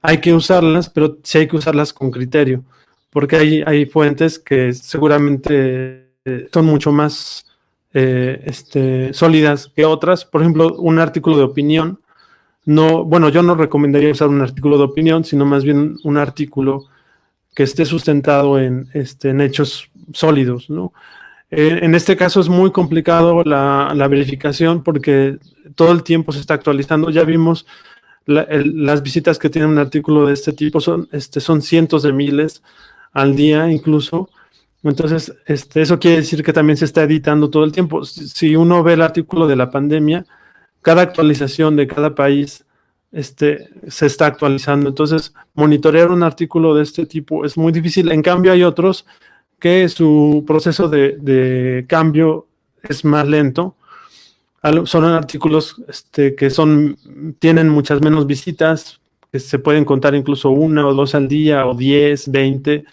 Hay que usarlas, pero sí hay que usarlas con criterio porque hay, hay fuentes que seguramente eh, son mucho más eh, este, sólidas que otras. Por ejemplo, un artículo de opinión. No, bueno, yo no recomendaría usar un artículo de opinión, sino más bien un artículo que esté sustentado en, este, en hechos sólidos, ¿no? En este caso es muy complicado la, la, verificación porque todo el tiempo se está actualizando. Ya vimos las visitas que tiene un artículo de este tipo, son, este, son cientos de miles al día incluso. Entonces, este, eso quiere decir que también se está editando todo el tiempo. Si uno ve el artículo de la pandemia, cada actualización de cada país este, se está actualizando. Entonces, monitorear un artículo de este tipo es muy difícil. En cambio, hay otros que su proceso de, cambio es más lento. Son artículos este, que son, tienen muchas menos visitas, se pueden contar incluso una o dos al día, o diez, veinte,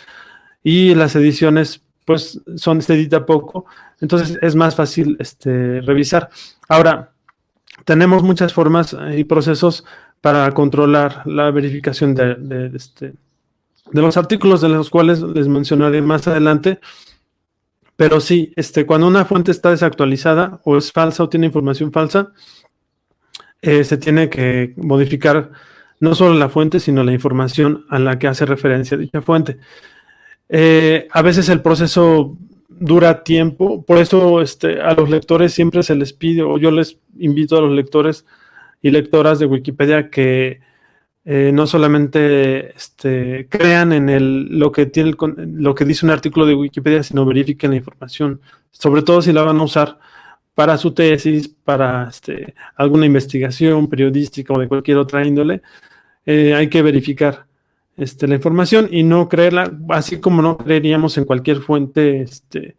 y las ediciones, pues, son, se edita poco, entonces es más fácil este, revisar. Ahora, tenemos muchas formas y procesos para controlar la verificación de, de, este, de los artículos de los cuales les mencionaré más adelante, pero sí, este, cuando una fuente está desactualizada o es falsa o tiene información falsa, eh, se tiene que modificar no solo la fuente, sino la información a la que hace referencia dicha fuente. Eh, a veces el proceso dura tiempo, por eso este, a los lectores siempre se les pide, o yo les invito a los lectores y lectoras de Wikipedia que eh, no solamente este, crean en el, lo, que tiene lo que dice un artículo de Wikipedia, sino verifiquen la información, sobre todo si la van a usar para su tesis, para este, alguna investigación periodística o de cualquier otra índole, eh, hay que verificar este, la información y no creerla, así como no creeríamos en cualquier fuente este,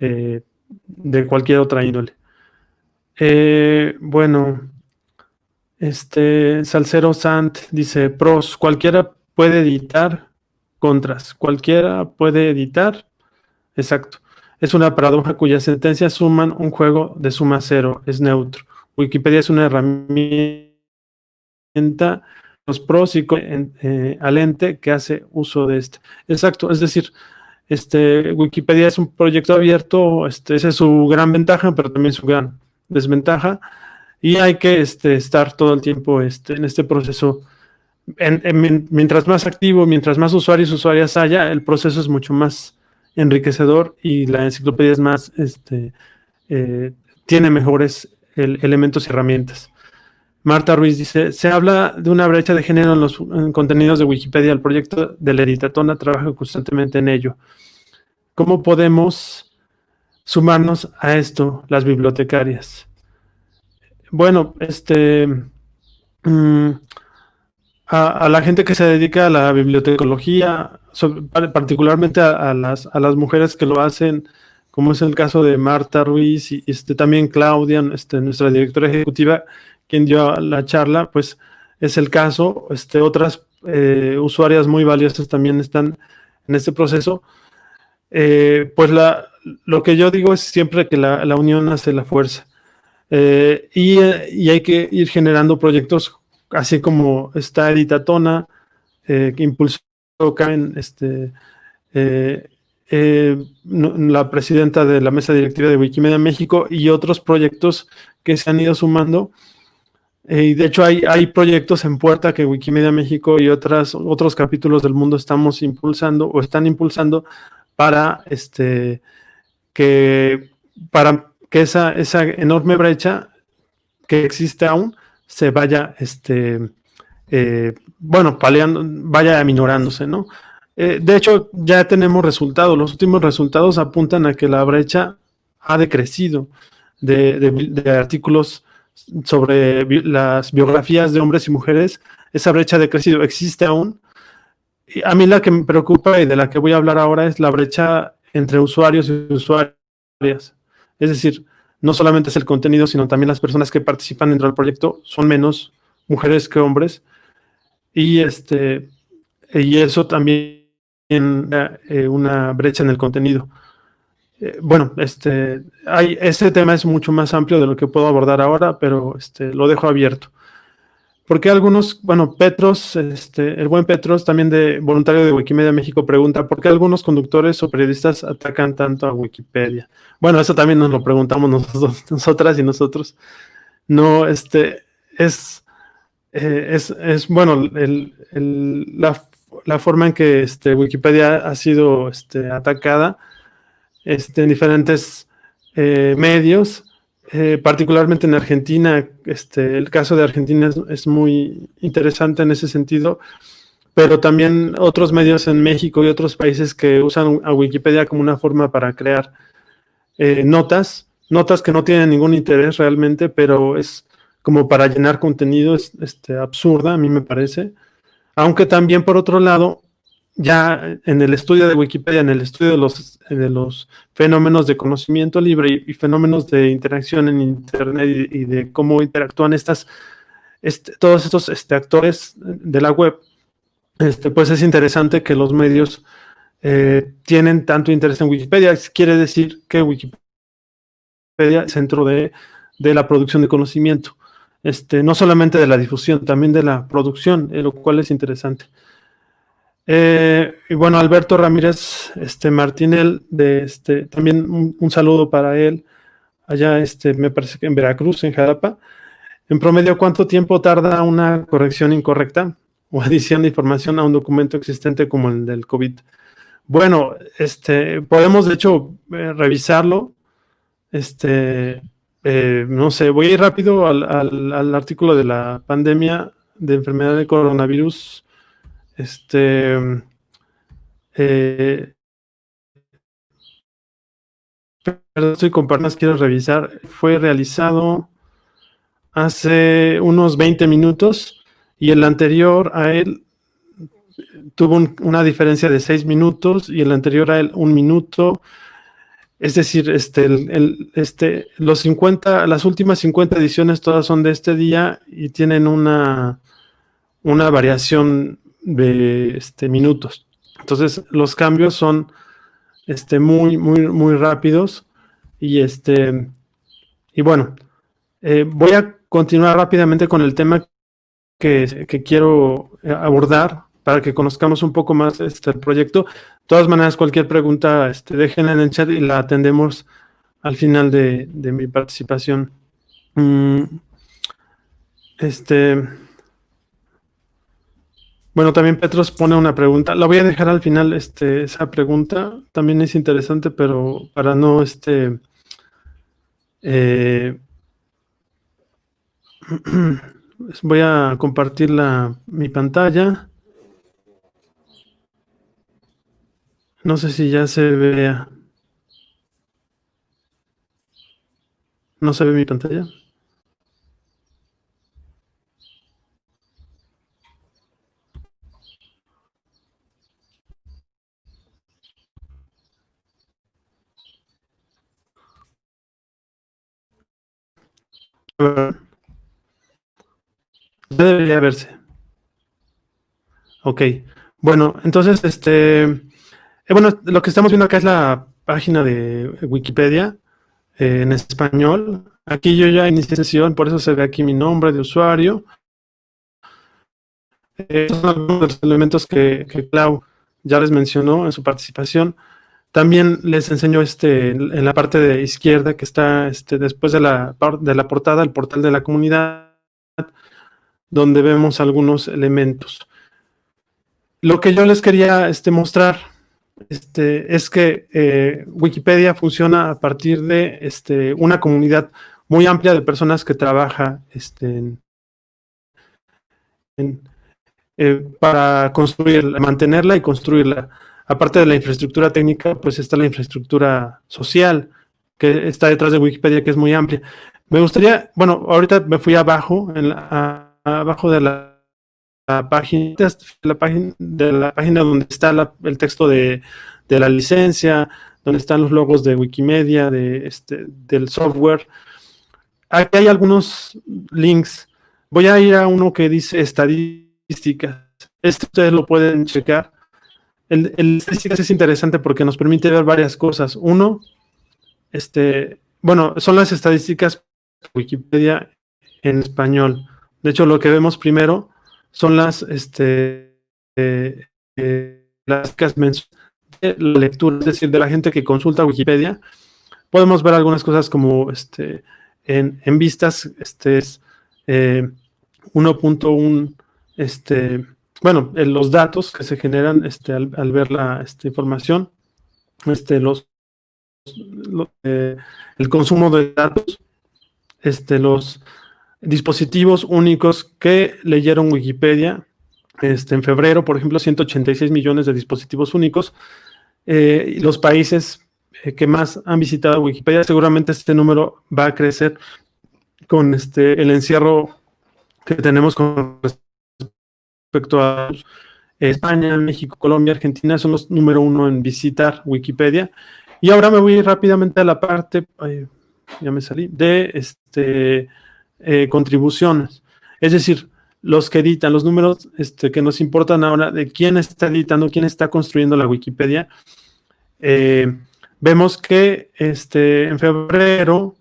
eh, de cualquier otra índole. Eh, bueno, este Salcero Sant dice, pros, cualquiera puede editar, contras, cualquiera puede editar, exacto. Es una paradoja cuyas sentencias suman un juego de suma cero, es neutro. Wikipedia es una herramienta los pros y eh, al ente que hace uso de este. Exacto, es decir, este, Wikipedia es un proyecto abierto, este, esa es su gran ventaja, pero también su gran desventaja, y hay que este, estar todo el tiempo este, en este proceso. mientras más activo, mientras más usuarios y usuarias haya, el proceso es mucho más enriquecedor y la enciclopedia es más, este, eh, tiene mejores elementos y herramientas. Marta Ruiz dice, se habla de una brecha de género en los contenidos de Wikipedia. El proyecto de la Editatona trabaja constantemente en ello. ¿Cómo podemos sumarnos a esto, las bibliotecarias? Bueno, este, mm, a, la gente que se dedica a la bibliotecología, particularmente a, las, a las mujeres que lo hacen, como es el caso de Marta Ruiz y este, también Claudia, este, nuestra directora ejecutiva, quien dio la charla, pues es el caso. Este, otras eh, usuarias muy valiosas también están en este proceso. Eh, pues la, lo que yo digo es siempre que la, unión hace la fuerza. Eh, y, hay que ir generando proyectos así como está Editatona, que impulsó este, la presidenta de la mesa directiva de Wikimedia México y otros proyectos que se han ido sumando eh, de hecho hay, hay proyectos en puerta que Wikimedia México y otras, otros capítulos del mundo estamos impulsando o están impulsando para, este, que, para que esa, esa enorme brecha que existe aún se vaya, este, eh, bueno, paleando, vaya aminorándose, ¿no? Eh, de hecho, ya tenemos resultados. Los últimos resultados apuntan a que la brecha ha decrecido de, de artículos sobre las biografías de hombres y mujeres, esa brecha de crecido existe aún. Y a mí la que me preocupa y de la que voy a hablar ahora es la brecha entre usuarios y usuarias. Es decir, no solamente es el contenido, sino también las personas que participan dentro del proyecto son menos mujeres que hombres. Y, este, y eso también eh, una brecha en el contenido. Eh, bueno, este, hay, este tema es mucho más amplio de lo que puedo abordar ahora, pero este, lo dejo abierto. Porque algunos, bueno, Petros, este, el buen Petros, también de voluntario de Wikimedia México, pregunta, ¿por qué algunos conductores o periodistas atacan tanto a Wikipedia? Bueno, eso también nos lo preguntamos nosotros, *laughs* nosotras y nosotros. No, este, es, eh, es, es, bueno, el, la, la, forma en que este, Wikipedia ha sido este, atacada este, en diferentes eh, medios, eh, particularmente en Argentina. Este, el caso de Argentina es, muy interesante en ese sentido, pero también otros medios en México y otros países que usan a Wikipedia como una forma para crear eh, notas, notas que no tienen ningún interés realmente, pero es como para llenar contenido, es este, absurda, a mí me parece. Aunque también, por otro lado, ya en el estudio de Wikipedia, en el estudio de los, de los fenómenos de conocimiento libre y, fenómenos de interacción en Internet y, de cómo interactúan estas, este, todos estos este, actores de la web, este, pues es interesante que los medios eh, tienen tanto interés en Wikipedia. Quiere decir que Wikipedia es centro de, de la producción de conocimiento. Este, no solamente de la difusión, también de la producción, eh, lo cual es interesante. Eh, y bueno, Alberto Ramírez este, Martinel, de este, también un, saludo para él, allá este, me parece que en Veracruz, en Jalapa. En promedio, ¿cuánto tiempo tarda una corrección incorrecta o *laughs* adición de información a un documento existente como el del COVID? Bueno, este, podemos de hecho eh, revisarlo. Este, eh, no sé, voy a ir rápido al, al, artículo de la pandemia de enfermedad de coronavirus. Este, eh, perdón, estoy con partners, quiero revisar. Fue realizado hace unos 20 minutos y el anterior a él tuvo una diferencia de 6 minutos y el anterior a él un minuto. Es decir, este, este, los 50, las últimas 50 ediciones todas son de este día y tienen una, una variación de este, minutos. Entonces, los cambios son este, muy, muy, muy rápidos. Y, este, y bueno, eh, voy a continuar rápidamente con el tema que, quiero eh, abordar para que conozcamos un poco más este, proyecto. De todas maneras, cualquier pregunta, este, déjenla en el chat y la atendemos al final de, mi participación. Mm, este, bueno, también Petros pone una pregunta. La voy a dejar al final, este, esa pregunta. También es interesante, pero para no, este, eh, *clears throat* voy a compartir la, mi pantalla. No sé si ya se vea. ¿No se ve mi pantalla? Debería verse. Ok. Bueno, entonces, este, eh, bueno, lo que estamos viendo acá es la página de Wikipedia eh, en español. Aquí yo ya inicié sesión, por eso se ve aquí mi nombre de usuario. Estos son algunos de los elementos que Clau ya les mencionó en su participación. También les enseño este, en la parte de izquierda que está este, después de la, de la portada, el portal de la comunidad, donde vemos algunos elementos. Lo que yo les quería este, mostrar este, es que eh, Wikipedia funciona a partir de este, una comunidad muy amplia de personas que trabaja este, eh, para construirla, mantenerla y construirla aparte de la infraestructura técnica, pues está la infraestructura social que está detrás de Wikipedia, que es muy amplia. Me gustaría, bueno, ahorita me fui abajo, en abajo de la, página, la página, de la página donde está el texto de, la licencia, donde están los logos de Wikimedia, de este, del software. Aquí hay algunos links. Voy a ir a uno que dice estadísticas. Este ustedes lo pueden checar. El, estadísticas es interesante porque nos permite ver varias cosas. Uno, este, bueno, son las estadísticas Wikipedia en español. De hecho, lo que vemos primero son las, este, eh, eh, de la lectura, es decir, de la gente que consulta Wikipedia. Podemos ver algunas cosas como este, en, en vistas, este es 1.1 eh, este, bueno, los datos que se generan este, al, ver la información, este, los, eh, el consumo de datos, este, los dispositivos únicos que leyeron Wikipedia, este, en febrero, por ejemplo, 186 millones de dispositivos únicos, eh, los países eh, que más han visitado Wikipedia, seguramente este número va a crecer con este, el encierro que tenemos con respecto a España, México, Colombia, Argentina, son los número uno en visitar Wikipedia. Y ahora me voy rápidamente a la parte, ya me salí, de este, eh, contribuciones. Es decir, los que editan, los números este, que nos importan ahora de quién está editando, quién está construyendo la Wikipedia. Eh, vemos que este, en febrero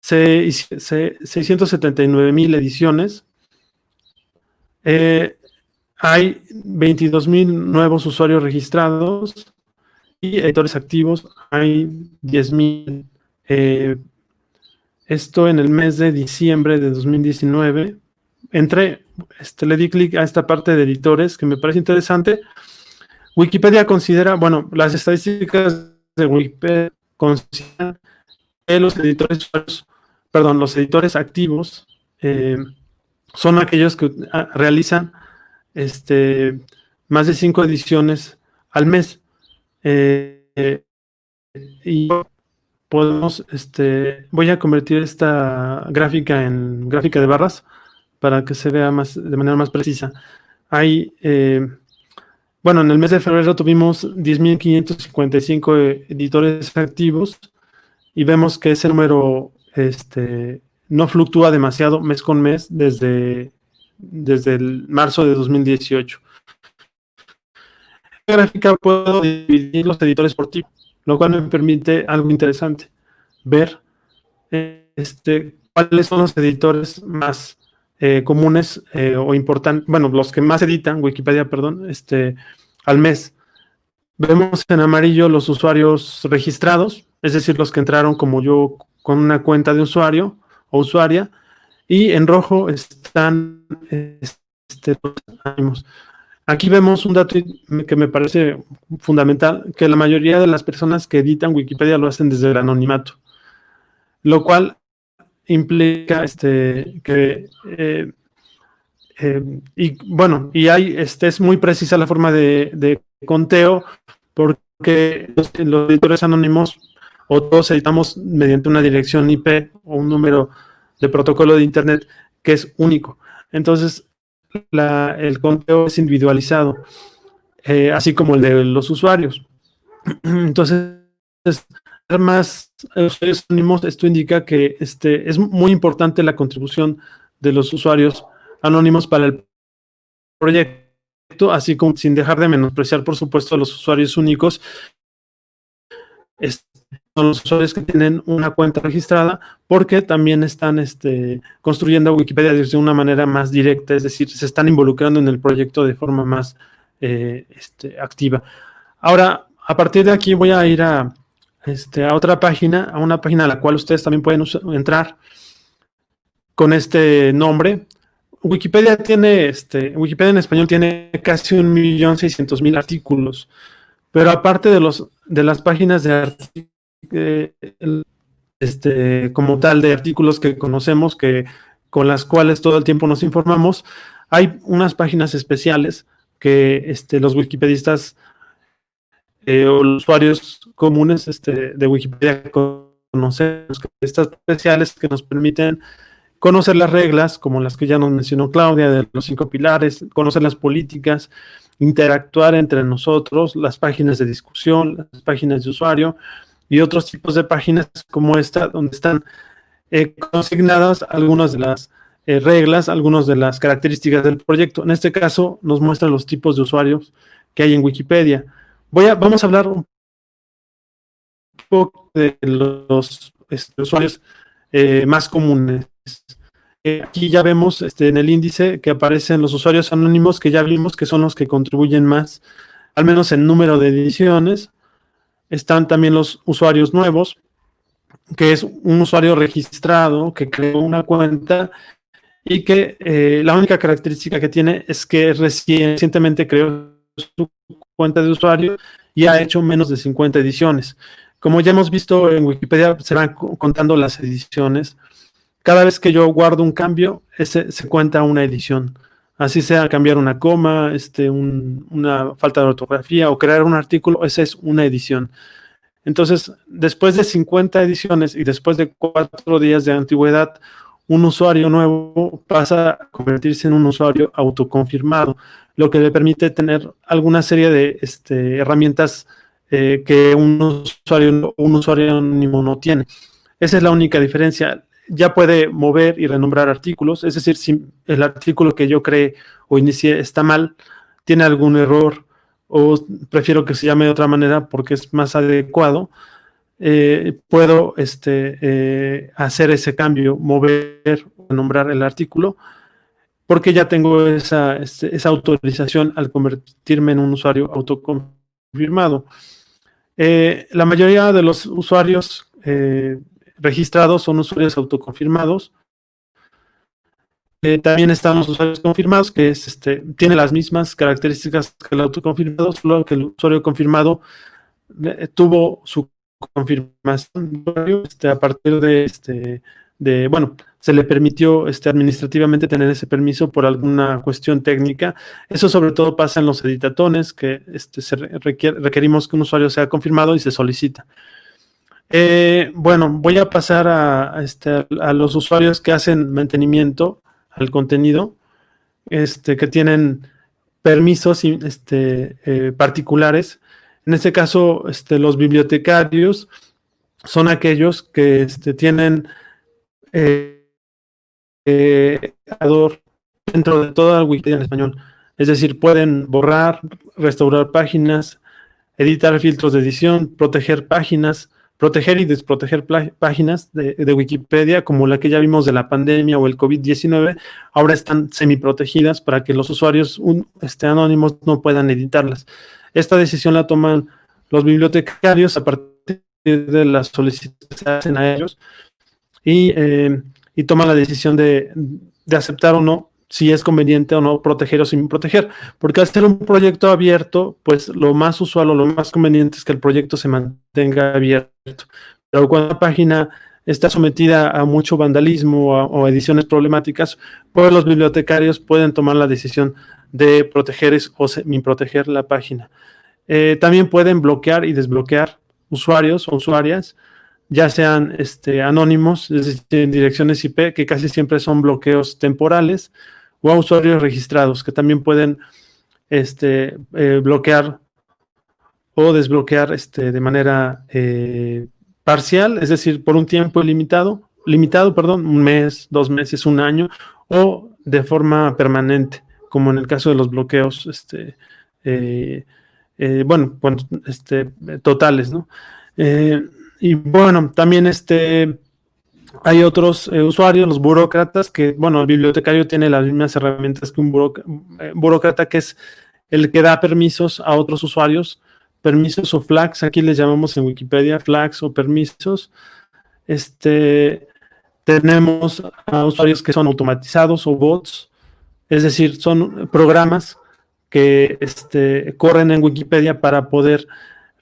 se, se 679 mil ediciones, eh, hay 22 mil nuevos usuarios registrados y editores activos hay 10 mil. Eh, esto en el mes de diciembre de 2019. Entré, este, le di clic a esta parte de editores que me parece interesante Wikipedia considera, bueno, las estadísticas de Wikipedia consideran que los editores, perdón, los editores activos eh, son aquellos que ah, realizan este, más de cinco ediciones al mes. Eh, y podemos, este, voy a convertir esta gráfica en gráfica de barras para que se vea más, de manera más precisa. Hay, eh, bueno, en el mes de febrero tuvimos 10.555 editores activos y vemos que ese número este, no fluctúa demasiado mes con mes desde, desde el marzo de 2018. En gráfica puedo dividir los editores por tipo, lo cual me permite algo interesante, ver este, cuáles son los editores más eh, comunes eh, o importantes, bueno, los que más editan, Wikipedia, perdón, este, al mes. Vemos en amarillo los usuarios registrados, es decir, los que entraron como yo con una cuenta de usuario o usuaria, y en rojo están este, Aquí vemos un dato que me parece fundamental, que la mayoría de las personas que editan Wikipedia lo hacen desde el anonimato, lo cual implica este, que, eh, eh, y bueno, y hay, este, es muy precisa la forma de, conteo, porque los, editores anónimos o todos editamos mediante una dirección IP o un número de protocolo de Internet que es único. Entonces, el conteo es individualizado, eh, así como el de los usuarios. *clears throat* Entonces, más usuarios anónimos, esto indica que este, es muy importante la contribución de los usuarios anónimos para el proyecto, así como sin dejar de menospreciar, por supuesto, a los usuarios únicos. son los usuarios que tienen una cuenta registrada porque también están este, construyendo Wikipedia de una manera más directa, es decir, se están involucrando en el proyecto de forma más eh, este, activa. Ahora, a partir de aquí voy a ir a, este, a otra página, a una página a la cual ustedes también pueden entrar con este nombre. Wikipedia tiene, este, Wikipedia en español tiene casi un millón seiscientos mil artículos, pero aparte de los de las páginas de este, como tal de artículos que conocemos, que con las cuales todo el tiempo nos informamos, hay unas páginas especiales que este, los wikipedistas eh, o los usuarios comunes este, de Wikipedia conocemos, estas especiales que nos permiten conocer las reglas, como las que ya nos mencionó Claudia, de los cinco pilares, conocer las políticas, interactuar entre nosotros, las páginas de discusión, las páginas de usuario y otros tipos de páginas como esta, donde están eh, consignadas algunas de las eh, reglas, algunas de las características del proyecto. En este caso nos muestra los tipos de usuarios que hay en Wikipedia. Voy a, vamos a hablar un poco de los este, usuarios eh, más comunes. Aquí ya vemos este, en el índice que aparecen los usuarios anónimos que ya vimos que son los que contribuyen más, al menos en número de ediciones. Están también los usuarios nuevos, que es un usuario registrado que creó una cuenta y que eh, la única característica que tiene es que recientemente creó su cuenta de usuario y ha hecho menos de 50 ediciones. Como ya hemos visto en Wikipedia, se van contando las ediciones. Cada vez que yo guardo un cambio, ese, se cuenta una edición. Así sea cambiar una coma, este, una falta de ortografía o crear un artículo, esa es una edición. Entonces, después de 50 ediciones y después de cuatro días de antigüedad, un usuario nuevo pasa a convertirse en un usuario autoconfirmado lo que le permite tener alguna serie de este, herramientas eh, que un usuario, un usuario anónimo no tiene. Esa es la única diferencia. Ya puede mover y renombrar artículos, es decir, si el artículo que yo creé o inicié está mal, tiene algún error o prefiero que se llame de otra manera porque es más adecuado, eh, puedo este, eh, hacer ese cambio, mover, renombrar el artículo porque ya tengo esa, este, esa autorización al convertirme en un usuario autoconfirmado. Eh, la mayoría de los usuarios registrados son usuarios autoconfirmados. Eh, también están los usuarios confirmados, que es, este, tiene las mismas características que el autoconfirmado, solo que el usuario confirmado eh, tuvo su confirmación este, a partir de, este, de, bueno, se le permitió este, administrativamente tener ese permiso por alguna cuestión técnica. Eso sobre todo pasa en los editatones, que este, se requerimos que un usuario sea confirmado y se solicita. Eh, bueno, voy a pasar a, este, a los usuarios que hacen mantenimiento al contenido, este, que tienen permisos este, eh, particulares. En este caso, este, los bibliotecarios son aquellos que este, tienen eh, dentro de toda la Wikipedia en español. Es decir, pueden borrar, restaurar páginas, editar filtros de edición, proteger páginas, proteger y desproteger páginas de, Wikipedia, como la que ya vimos de la pandemia o el COVID-19, ahora están semi-protegidas para que los usuarios este, anónimos no puedan editarlas. Esta decisión la toman los bibliotecarios a partir de las solicitudes que hacen a ellos y, eh, toman la decisión de, de aceptar o no si es conveniente o no proteger o sin proteger, porque al ser un proyecto abierto, pues lo más usual o lo más conveniente es que el proyecto se mantenga abierto. Pero cuando una página está sometida a mucho vandalismo o, ediciones problemáticas, pues los bibliotecarios pueden tomar la decisión de proteger o sin proteger la página. Eh, también pueden bloquear y desbloquear usuarios o usuarias, ya sean este, anónimos, es decir, direcciones IP, que casi siempre son bloqueos temporales, o a usuarios registrados que también pueden este, eh, bloquear o desbloquear este, de manera eh, parcial, es decir, por un tiempo limitado, limitado, perdón, un mes, dos meses, un año, o de forma permanente, como en el caso de los bloqueos, este, eh, bueno, este, totales, ¿no? y bueno, también este, hay otros eh, usuarios, los burócratas, que, bueno, el bibliotecario tiene las mismas herramientas que un eh, burócrata, que es el que da permisos a otros usuarios, permisos o flags, aquí les llamamos en Wikipedia flags o permisos. Este, tenemos a usuarios que son automatizados o bots, es decir, son programas que este, corren en Wikipedia para poder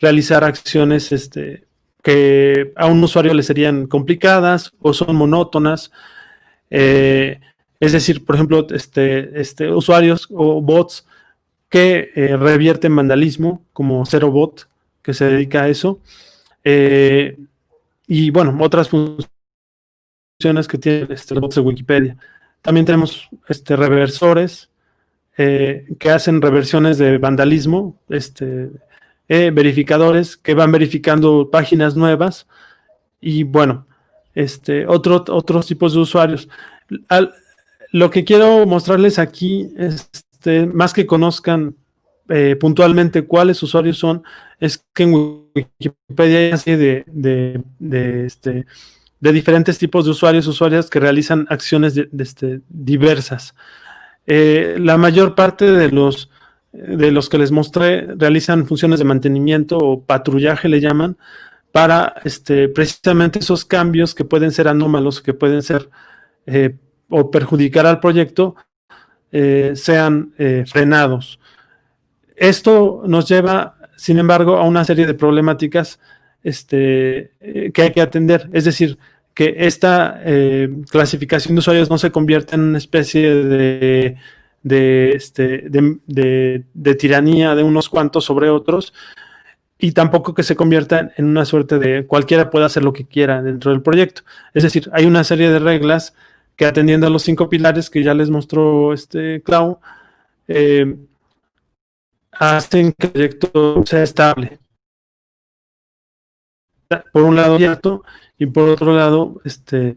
realizar acciones este, que a un usuario le serían complicadas o son monótonas. Eh, es decir, por ejemplo, este, este, usuarios o bots que eh, revierten vandalismo, como ZeroBot, que se dedica a eso. Eh, y bueno, otras funciones que tiene este bots de Wikipedia. También tenemos este, reversores que hacen reversiones de vandalismo, este, eh, verificadores que van verificando páginas nuevas y bueno, este, otro, otros tipos de usuarios. lo que quiero mostrarles aquí, este, más que conozcan eh, puntualmente cuáles usuarios son, es que en Wikipedia hay así de, de, este, de diferentes tipos de usuarios, usuarias que realizan acciones de, este, diversas. Eh, la mayor parte de los de los que les mostré realizan funciones de mantenimiento o patrullaje le llaman para este, precisamente esos cambios que pueden ser anómalos, que pueden ser eh, o perjudicar al proyecto, eh, sean eh, frenados. Esto nos lleva, sin embargo, a una serie de problemáticas este, que hay que atender. Es decir, que esta clasificación de usuarios no se convierta en una especie de de, este, de, tiranía de unos cuantos sobre otros y tampoco que se convierta en una suerte de cualquiera pueda hacer lo que quiera dentro del proyecto. Es decir, hay una serie de reglas que atendiendo a los cinco pilares que ya les mostró este Clau, eh, hacen que el proyecto sea estable. Por un lado, cierto, y por otro lado, este,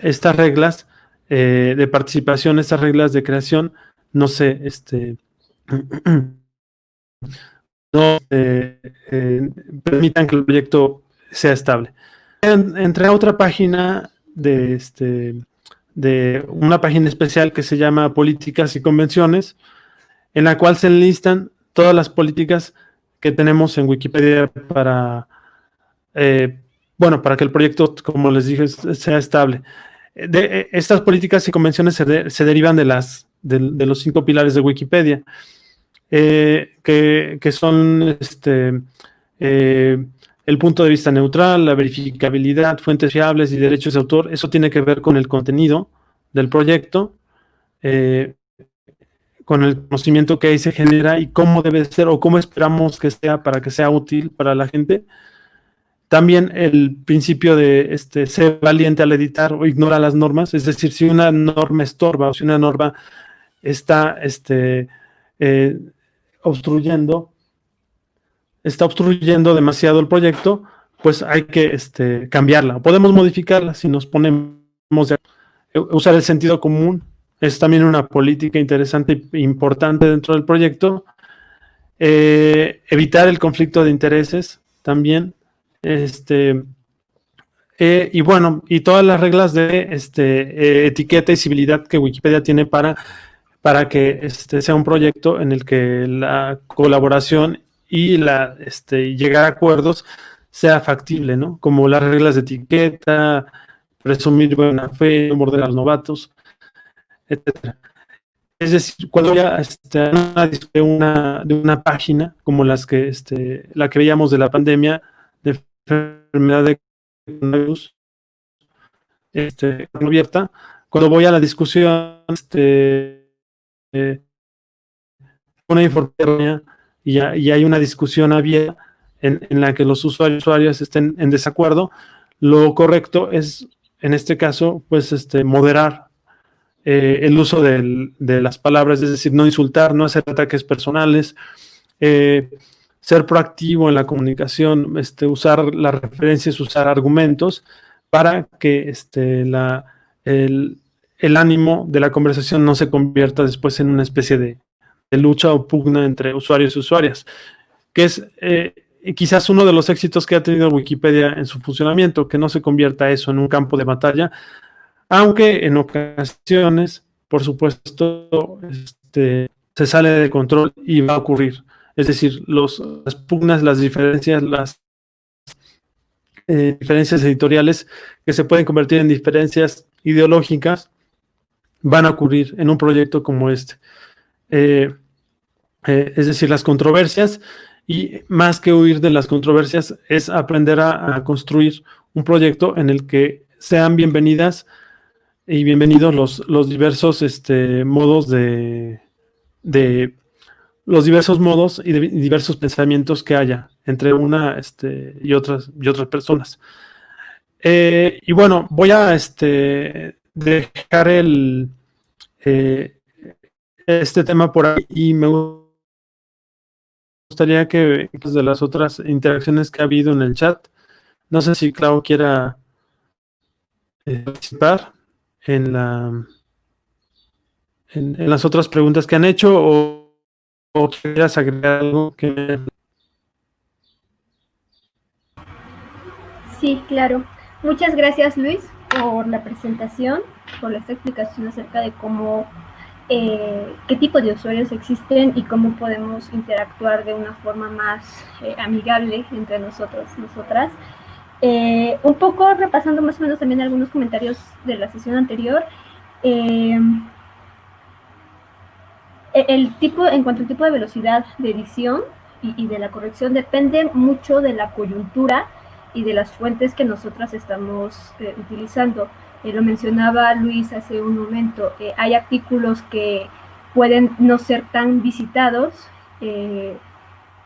estas reglas eh, de participación, estas reglas de creación, no sé, este, *clears throat* no eh, eh, permitan que el proyecto sea estable. entré a otra página de, este, de una página especial que se llama Políticas y Convenciones, en la cual se enlistan todas las políticas que tenemos en Wikipedia para, eh, bueno, para que el proyecto, como les dije, sea estable. de, estas políticas y convenciones se, derivan de, las, de, los cinco pilares de Wikipedia, eh, que, son este, eh, el punto de vista neutral, la verificabilidad, fuentes fiables y derechos de autor. Eso tiene que ver con el contenido del proyecto, eh, con el conocimiento que ahí se genera y cómo debe ser o cómo esperamos que sea para que sea útil para la gente. También el principio de este, ser valiente al editar o ignorar las normas, es decir, si una norma estorba o si una norma está este, eh, obstruyendo, está obstruyendo demasiado el proyecto, pues hay que este, cambiarla. Podemos modificarla si nos ponemos a usar el sentido común. Es también una política interesante e importante dentro del proyecto. Eh, evitar el conflicto de intereses también. Este, eh, y bueno, y todas las reglas de este, eh, etiqueta y civilidad que Wikipedia tiene para, para que este, sea un proyecto en el que la colaboración y la, este, llegar a acuerdos sea factible, ¿no? Como las reglas de etiqueta, presumir buena fe, morder a los novatos, etc. Es decir, cuando ya este, de una, de una página como las que, este, la que veíamos de la pandemia, de enfermedad de coronavirus este, abierta, cuando voy a la discusión, este, eh, una información y, y, hay una discusión abierta en, en la que los usuarios, usuarios estén en desacuerdo, lo correcto es, en este caso, pues este, moderar eh, el uso de las palabras, es decir, no insultar, no hacer ataques personales, eh, ser proactivo en la comunicación, este, usar las referencias, usar argumentos para que este, la, el, ánimo de la conversación no se convierta después en una especie de, lucha o pugna entre usuarios y usuarias, que es eh, quizás uno de los éxitos que ha tenido Wikipedia en su funcionamiento, que no se convierta eso en un campo de batalla, aunque en ocasiones, por supuesto, este, se sale de control y va a ocurrir. Es decir, las pugnas, las diferencias, las eh, diferencias editoriales que se pueden convertir en diferencias ideológicas van a ocurrir en un proyecto como este. Eh, eh, es decir, las controversias y más que huir de las controversias es aprender a, construir un proyecto en el que sean bienvenidas y bienvenidos los, los diversos este, modos de, de los diversos modos y diversos pensamientos que haya entre una este, y, otras, y otras personas. Eh, y bueno, voy a este, dejar el, eh, este tema por ahí y me gustaría que de las otras interacciones que ha habido en el chat, no sé si Clau quiera eh, participar en, la, en las otras preguntas que han hecho o ¿O quieras agregar algo que... Sí, claro. Muchas gracias Luis por la presentación, por esta explicación acerca de cómo, eh, qué tipo de usuarios existen y cómo podemos interactuar de una forma más eh, amigable entre nosotros, nosotras. Eh, un poco repasando más o menos también algunos comentarios de la sesión anterior. E, el tipo, en cuanto al tipo de velocidad de edición y, de la corrección, depende mucho de la coyuntura y de las fuentes que nosotras estamos eh, utilizando. Eh, lo mencionaba Luis hace un momento, eh, hay artículos que pueden no ser tan visitados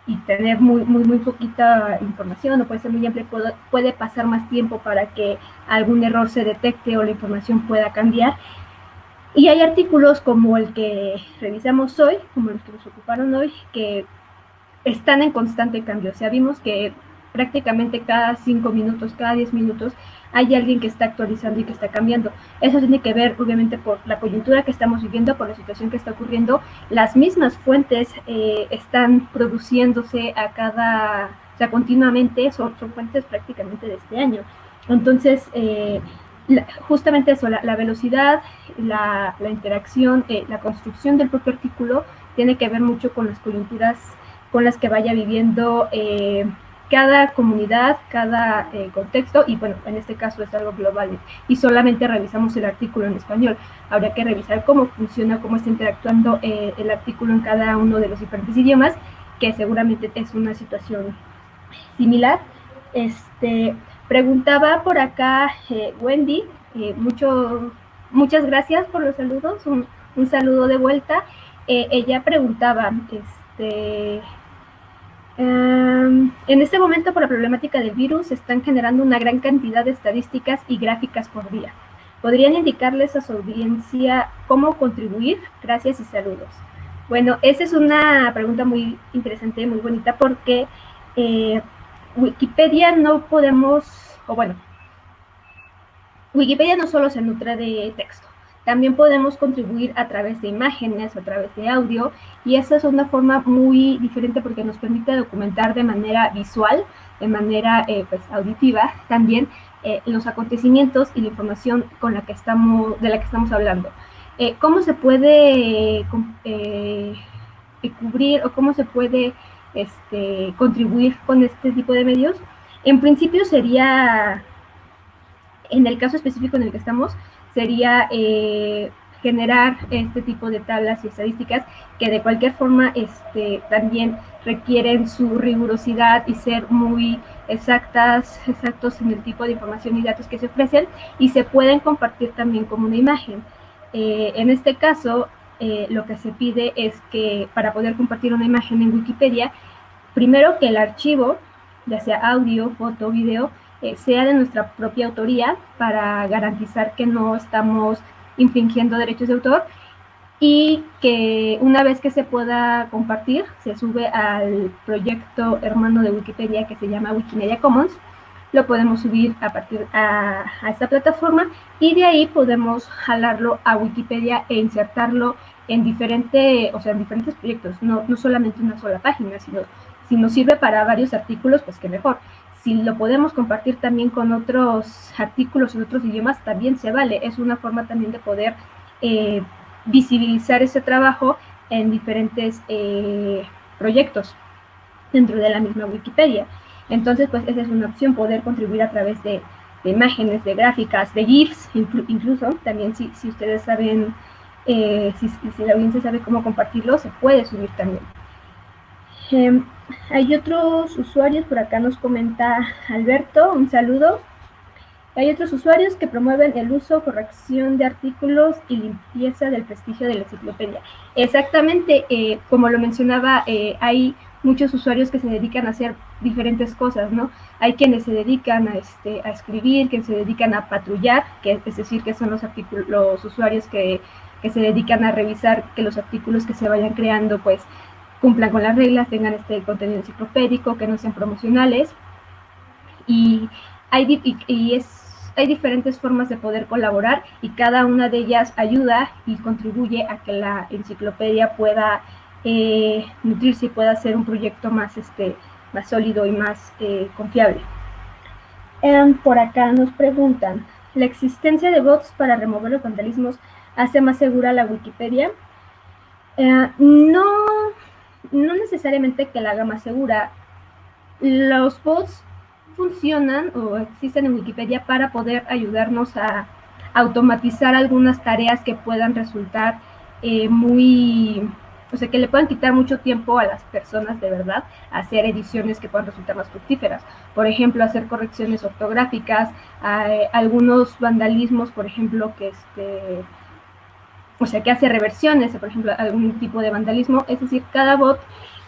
y tener muy, muy, muy poquita información, o puede ser muy amplio, puede, puede pasar más tiempo para que algún error se detecte o la información pueda cambiar. Y hay artículos como el que revisamos hoy, como los que nos ocuparon hoy, que están en constante cambio. O sea, vimos que prácticamente cada cinco minutos, cada diez minutos, hay alguien que está actualizando y que está cambiando. Eso tiene que ver, obviamente, por la coyuntura que estamos viviendo, por la situación que está ocurriendo. Las mismas fuentes eh, están produciéndose a cada, o sea, continuamente, son, son fuentes prácticamente de este año. Entonces, eh, justamente eso, la, velocidad, la, interacción, eh, la construcción del propio artículo tiene que ver mucho con las coyunturas con las que vaya viviendo eh, cada comunidad, cada eh, contexto, y bueno, en este caso es algo global, y solamente revisamos el artículo en español. Habría que revisar cómo funciona, cómo está interactuando eh, el artículo en cada uno de los diferentes idiomas, que seguramente es una situación similar. Este, preguntaba por acá eh, Wendy, mucho, muchas gracias por los saludos, un, un saludo de vuelta. ella preguntaba, este, en este momento, por la problemática del virus, se están generando una gran cantidad de estadísticas y gráficas por día. ¿Podrían indicarles a su audiencia cómo contribuir? Gracias y saludos. Bueno, esa es una pregunta muy interesante, muy bonita, porque eh, Wikipedia no podemos, o bueno, Wikipedia no solo se nutre de texto, también podemos contribuir a través de imágenes, a través de audio, y esa es una forma muy diferente porque nos permite documentar de manera visual, de manera eh, pues, auditiva también eh, los acontecimientos y la información con la que estamos, de la que estamos hablando. Eh, ¿Cómo se puede cubrir o cómo se puede este, contribuir con este tipo de medios? En principio sería, en el caso específico en el que estamos, sería eh, generar este tipo de tablas y estadísticas que de cualquier forma este, también requieren su rigurosidad y ser muy exactas, exactos en el tipo de información y datos que se ofrecen y se pueden compartir también como una imagen. Eh, en este caso, eh, lo que se pide es que para poder compartir una imagen en Wikipedia, primero que el archivo, ya sea audio, foto, video, eh, sea de nuestra propia autoría para garantizar que no estamos infringiendo derechos de autor y que una vez que se pueda compartir, se sube al proyecto hermano de Wikipedia que se llama Wikimedia Commons, lo podemos subir a partir a, esta plataforma y de ahí podemos jalarlo a Wikipedia e insertarlo en, diferente, o sea, en diferentes proyectos, no, no solamente una sola página, sino si nos sirve para varios artículos, pues qué mejor si lo podemos compartir también con otros artículos en otros idiomas, también se vale. Es una forma también de poder eh, visibilizar ese trabajo en diferentes eh, proyectos dentro de la misma Wikipedia. Entonces, pues esa es una opción, poder contribuir a través de, imágenes, de gráficas, de GIFs, incluso, también si, si ustedes saben, eh, si, si la audiencia sabe cómo compartirlo, se puede subir también. Em, hay otros usuarios, por acá nos comenta Alberto, un saludo. Hay otros usuarios que promueven el uso, corrección de artículos y limpieza del prestigio de la enciclopedia. Exactamente, eh, como lo mencionaba, eh, hay muchos usuarios que se dedican a hacer diferentes cosas, ¿no? Hay quienes se dedican a, este, a escribir, quienes se dedican a patrullar, que es decir, que son los, los usuarios que, que se dedican a revisar que los artículos que se vayan creando, pues, cumplan con las reglas, tengan este contenido enciclopédico, que no sean promocionales. Y hay, es, hay diferentes formas de poder colaborar y cada una de ellas ayuda y contribuye a que la enciclopedia pueda eh, nutrirse y pueda ser un proyecto más, este, más sólido y más eh, confiable. Em, por acá nos preguntan, ¿la existencia de bots para remover los vandalismos hace más segura la Wikipedia? Eh, no, no necesariamente que la haga más segura. Los bots funcionan o existen en Wikipedia para poder ayudarnos a automatizar algunas tareas que puedan resultar eh, muy, o sea, que le puedan quitar mucho tiempo a las personas de verdad hacer ediciones que puedan resultar más fructíferas. Por ejemplo, hacer correcciones ortográficas, eh, algunos vandalismos, por ejemplo, que este o sea, que hace reversiones, por ejemplo, algún tipo de vandalismo, es decir, cada bot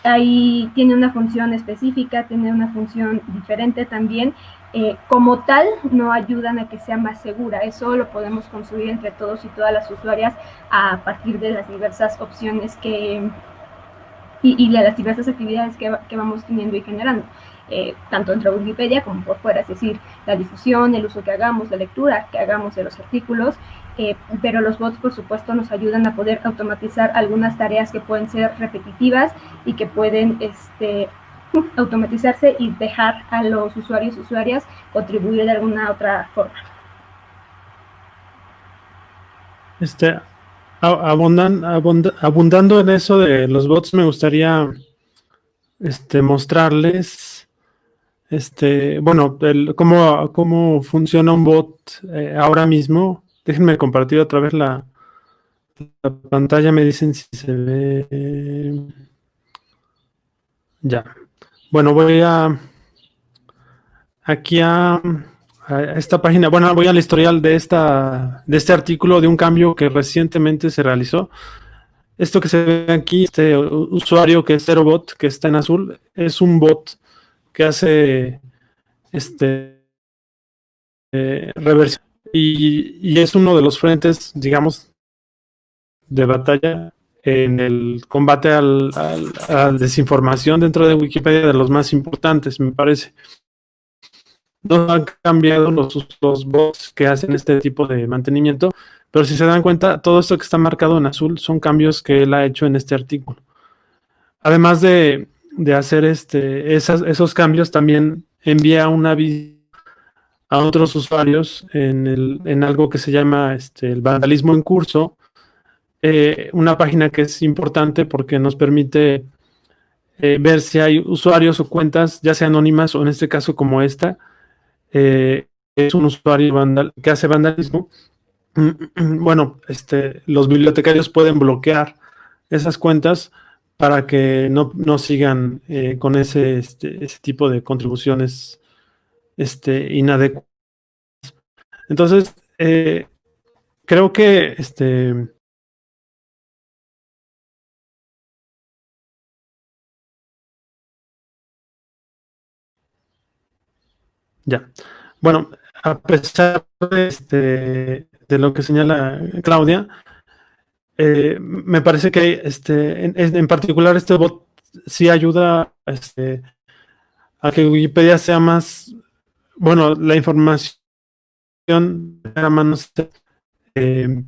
ahí tiene una función específica, tiene una función diferente también, eh, como tal no ayudan a que sea más segura, eso lo podemos construir entre todos y todas las usuarias a partir de las diversas opciones que, y, de las diversas actividades que, vamos teniendo y generando. Eh, tanto entre Wikipedia como por fuera, es decir, la difusión, el uso que hagamos, la lectura que hagamos de los artículos eh, pero los bots por supuesto nos ayudan a poder automatizar algunas tareas que pueden ser repetitivas y que pueden este, *laughs* automatizarse y dejar a los usuarios y usuarias contribuir de alguna otra forma. Este, abundando en eso de los bots, me gustaría este, mostrarles este, bueno, el, cómo, cómo funciona un bot eh, ahora mismo. Déjenme compartir otra vez la, la pantalla, me dicen si se ve. Ya. Bueno, voy a aquí a, esta página. Bueno, voy al historial de esta de este artículo de un cambio que recientemente se realizó. Esto que se ve aquí, este usuario que es ZeroBot, que está en azul, es un bot que hace este eh, reversión y, es uno de los frentes, digamos, de batalla en el combate al, a la desinformación dentro de Wikipedia de los más importantes, me parece. No han cambiado los, los bots que hacen este tipo de mantenimiento, pero si se dan cuenta, todo esto que está marcado en azul son cambios que él ha hecho en este artículo. Además de, de hacer este, esas, esos cambios, también envía un aviso a otros usuarios en, en algo que se llama este, el vandalismo en curso, eh, una página que es importante porque nos permite eh, ver si hay usuarios o cuentas, ya sea anónimas o en este caso como esta, eh, es un usuario que hace vandalismo. *clears throat* Bueno, este, los bibliotecarios pueden bloquear esas cuentas para que no, no sigan con ese, este, ese tipo de contribuciones este, inadecuadas. Entonces, creo que este, Ya. Bueno, a pesar de, este, de lo que señala Claudia, eh, me parece que este, en, particular este bot sí ayuda este, a que Wikipedia sea más, bueno, la información a manos, eh,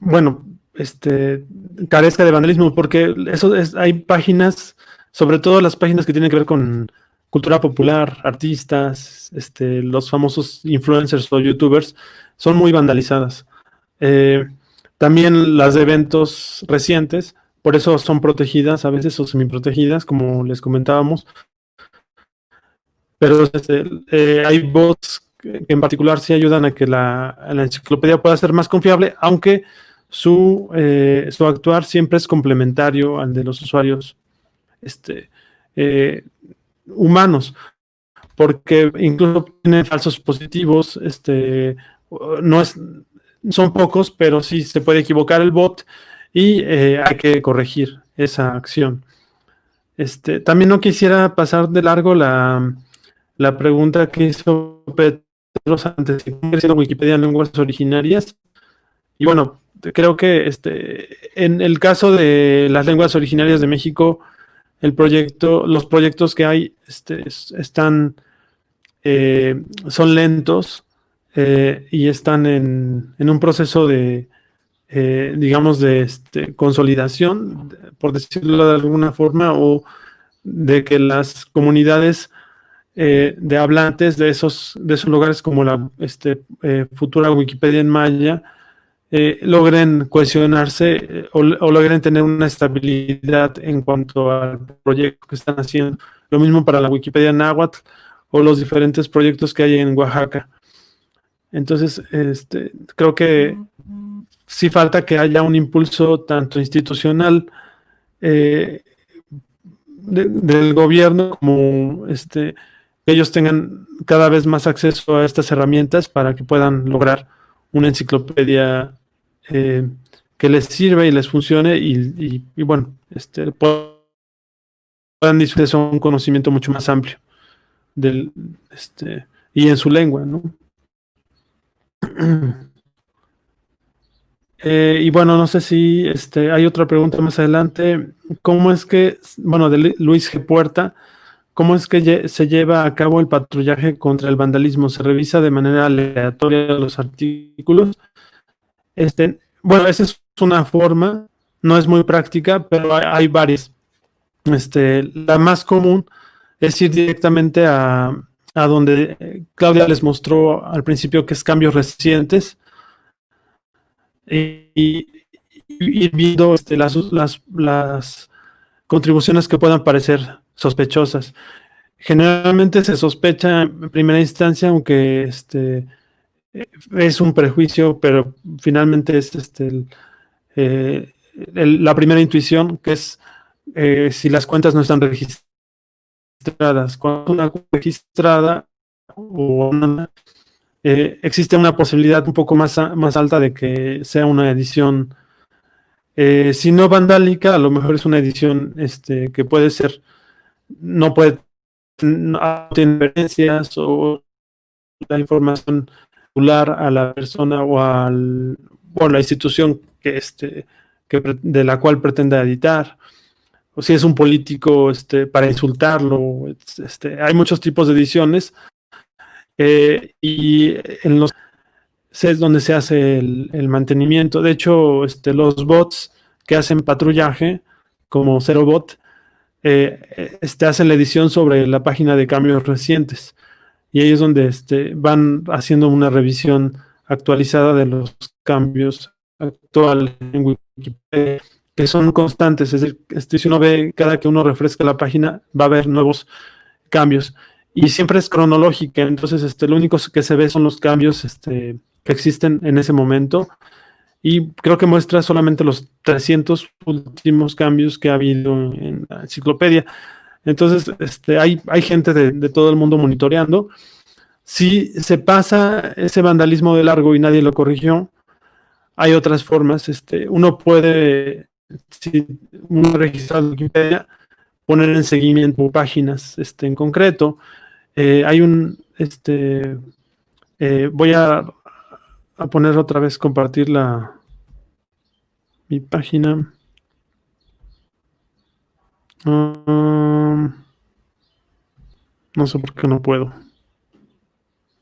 bueno, este, carezca de vandalismo, porque eso es, hay páginas, sobre todo las páginas que tienen que ver con cultura popular, artistas, este, los famosos influencers o youtubers, son muy vandalizadas. Eh, también las de eventos recientes, por eso son protegidas a veces o semi-protegidas, como les comentábamos. Pero este, eh, hay bots que en particular sí ayudan a que la, enciclopedia pueda ser más confiable, aunque su, eh, su actuar siempre es complementario al de los usuarios este, humanos, porque incluso tiene falsos positivos, este, no es, son pocos, pero sí se puede equivocar el bot y eh, hay que corregir esa acción. Este, también no quisiera pasar de largo la, la pregunta que hizo Pedro antes, creciendo Wikipedia en lenguas originarias. Y bueno, creo que este, en el caso de las lenguas originarias de México, el proyecto, los proyectos que hay este, están, eh, son lentos eh, y están en, un proceso de, eh, digamos, de este, consolidación, por decirlo de alguna forma, o de que las comunidades de hablantes de esos, de esos lugares como la este, futura Wikipedia en Maya, eh, logren cohesionarse eh, o, logren tener una estabilidad en cuanto al proyecto que están haciendo. Lo mismo para la Wikipedia Náhuatl o los diferentes proyectos que hay en Oaxaca. Entonces, este, creo que sí falta que haya un impulso tanto institucional eh, del gobierno como este, que ellos tengan cada vez más acceso a estas herramientas para que puedan lograr una enciclopedia eh, que les sirva y les funcione y, bueno, este, puedan disfrutar un conocimiento mucho más amplio del, este, y en su lengua, ¿no? *clears throat* Eh, y bueno, no sé si este, hay otra pregunta más adelante. ¿Cómo es que, bueno, de Luis G. Puerta, cómo es que se lleva a cabo el patrullaje contra el vandalismo? ¿Se revisa de manera aleatoria los artículos? Este, bueno, esa es una forma, no es muy práctica, pero hay, varias. Este, la más común es ir directamente a, donde Claudia les mostró al principio que es cambios recientes y, ir viendo este, las, las, contribuciones que puedan parecer sospechosas. generalmente se sospecha en primera instancia, aunque este, es un prejuicio, pero finalmente es este, eh, la primera intuición, que es eh, si las cuentas no están registradas. Cuando una registrada o eh, existe una posibilidad un poco más, más alta de que sea una edición, si no vandálica, a lo mejor es una edición este, que puede ser, no puede no tiene referencias o la información a la persona o, al, o a la institución que, este, que, de la cual pretenda editar, o si es un político este, para insultarlo. Este, hay muchos tipos de ediciones eh, y en los es donde se hace el, mantenimiento. De hecho, este, los bots que hacen patrullaje, como ZeroBot, eh, este, hacen la edición sobre la página de cambios recientes. Y ahí es donde este, van haciendo una revisión actualizada de los cambios actuales en Wikipedia, que son constantes. Es decir, este, si uno ve cada que uno refresca la página, va a haber nuevos cambios. Y siempre es cronológica, entonces este, lo único que se ve son los cambios este, que existen en ese momento y creo que muestra solamente los 300 últimos cambios que ha habido en la enciclopedia. Entonces, este, hay, hay gente de, todo el mundo monitoreando. Si se pasa ese vandalismo de largo y nadie lo corrigió, hay otras formas. Este, uno puede, si uno registra Wikipedia, poner en seguimiento páginas este, en concreto. Eh, hay un, este, eh, voy a a poner otra vez, compartir la mi página. Um, no sé por qué no puedo.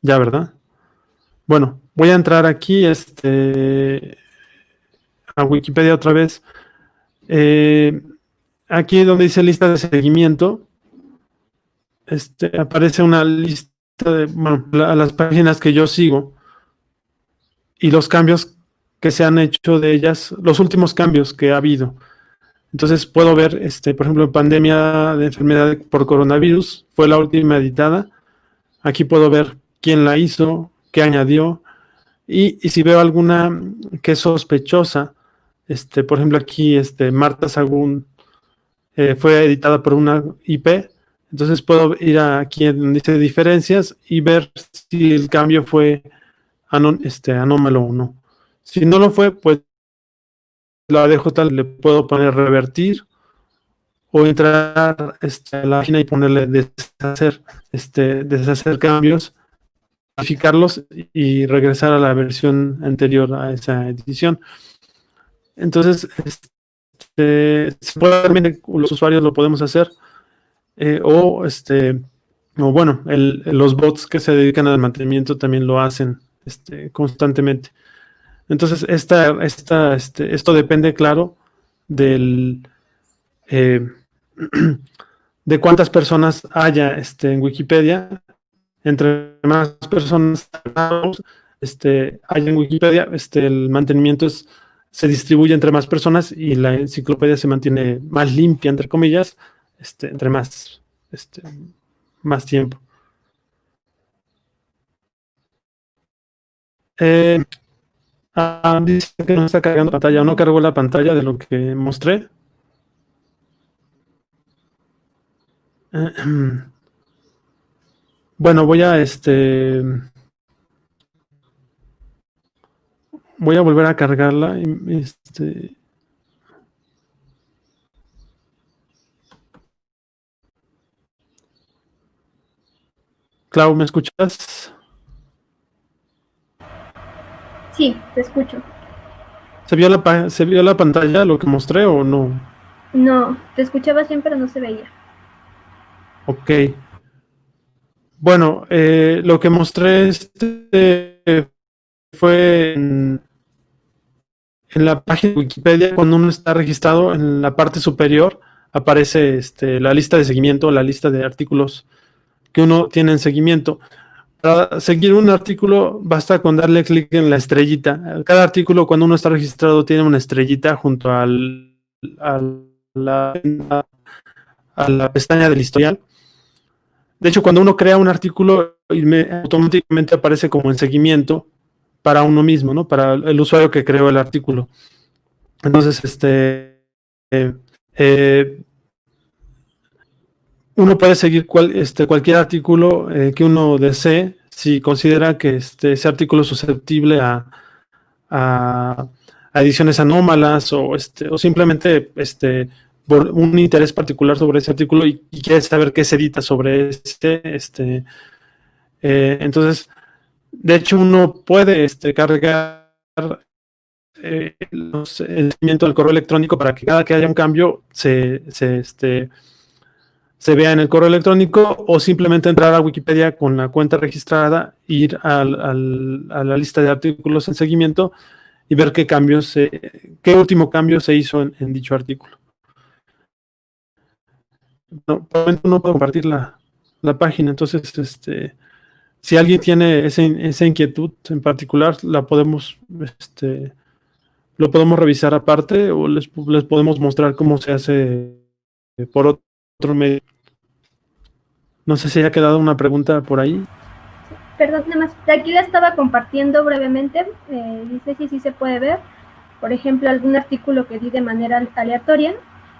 Ya, ¿verdad? Bueno, voy a entrar aquí este, a Wikipedia otra vez. Eh, aquí donde dice lista de seguimiento, este, aparece una lista de bueno, las páginas que yo sigo y los cambios que se han hecho de ellas, los últimos cambios que ha habido. Entonces puedo ver, este, por ejemplo, pandemia de enfermedad por coronavirus, fue la última editada. Aquí puedo ver quién la hizo, qué añadió. Y, si veo alguna que es sospechosa, este, por ejemplo, aquí este, Marta Sagún eh, fue editada por una IP, entonces puedo ir aquí en dice diferencias y ver si el cambio fue este, anómalo o no. Si no lo fue, pues la dejo tal, le puedo poner revertir o entrar este, a la página y ponerle deshacer, este, deshacer cambios, modificarlos y regresar a la versión anterior a esa edición. Entonces, este, los usuarios lo podemos hacer eh, o este o bueno, los bots que se dedican al mantenimiento también lo hacen este, constantemente. Entonces, esta, este, esto depende, claro, del, eh, *clears throat* de cuántas personas haya este, en Wikipedia. Entre más personas este, haya en Wikipedia, este, el mantenimiento es, se distribuye entre más personas y la enciclopedia se mantiene más limpia, entre comillas, este, entre más, este, más tiempo. Eh, dice que no está cargando pantalla, no cargó la pantalla de lo que mostré. *clears throat* bueno, voy a este. Voy a volver a cargarla. Este. Clau, ¿me escuchas? Sí, te escucho. ¿Se vio, la, ¿Se vio la pantalla lo que mostré o no? No, te escuchaba siempre, pero no se veía. Ok. Bueno, eh, lo que mostré este fue en, la página de Wikipedia, cuando uno está registrado, en la parte superior aparece este, la lista de seguimiento, la lista de artículos que uno tiene en seguimiento. Para seguir un artículo basta con darle clic en la estrellita. Cada artículo cuando uno está registrado tiene una estrellita junto al, a, la, pestaña del historial. de hecho, cuando uno crea un artículo, automáticamente aparece como en seguimiento para uno mismo, ¿no? Para el usuario que creó el artículo. Entonces, este, eh, eh, uno puede seguir este, cualquier artículo eh, que uno desee si considera que este, ese artículo es susceptible a, ediciones anómalas o, este, o simplemente este, por un interés particular sobre ese artículo y, quiere saber qué se edita sobre este. este entonces, de hecho, uno puede este, cargar eh, el seguimiento del correo electrónico para que cada que haya un cambio se, se, este, se vea en el correo electrónico o simplemente entrar a Wikipedia con la cuenta registrada, ir al, a la lista de artículos en seguimiento y ver qué cambios, qué último cambio se hizo en, dicho artículo. No, no puedo compartir la, la página, entonces este, si alguien tiene esa inquietud en particular, la podemos, este, lo podemos revisar aparte o les, les podemos mostrar cómo se hace por otro medio. No sé si haya quedado una pregunta por ahí. Perdón, nada más, aquí la estaba compartiendo brevemente, eh, dice si sí se puede ver, por ejemplo, algún artículo que di de manera aleatoria,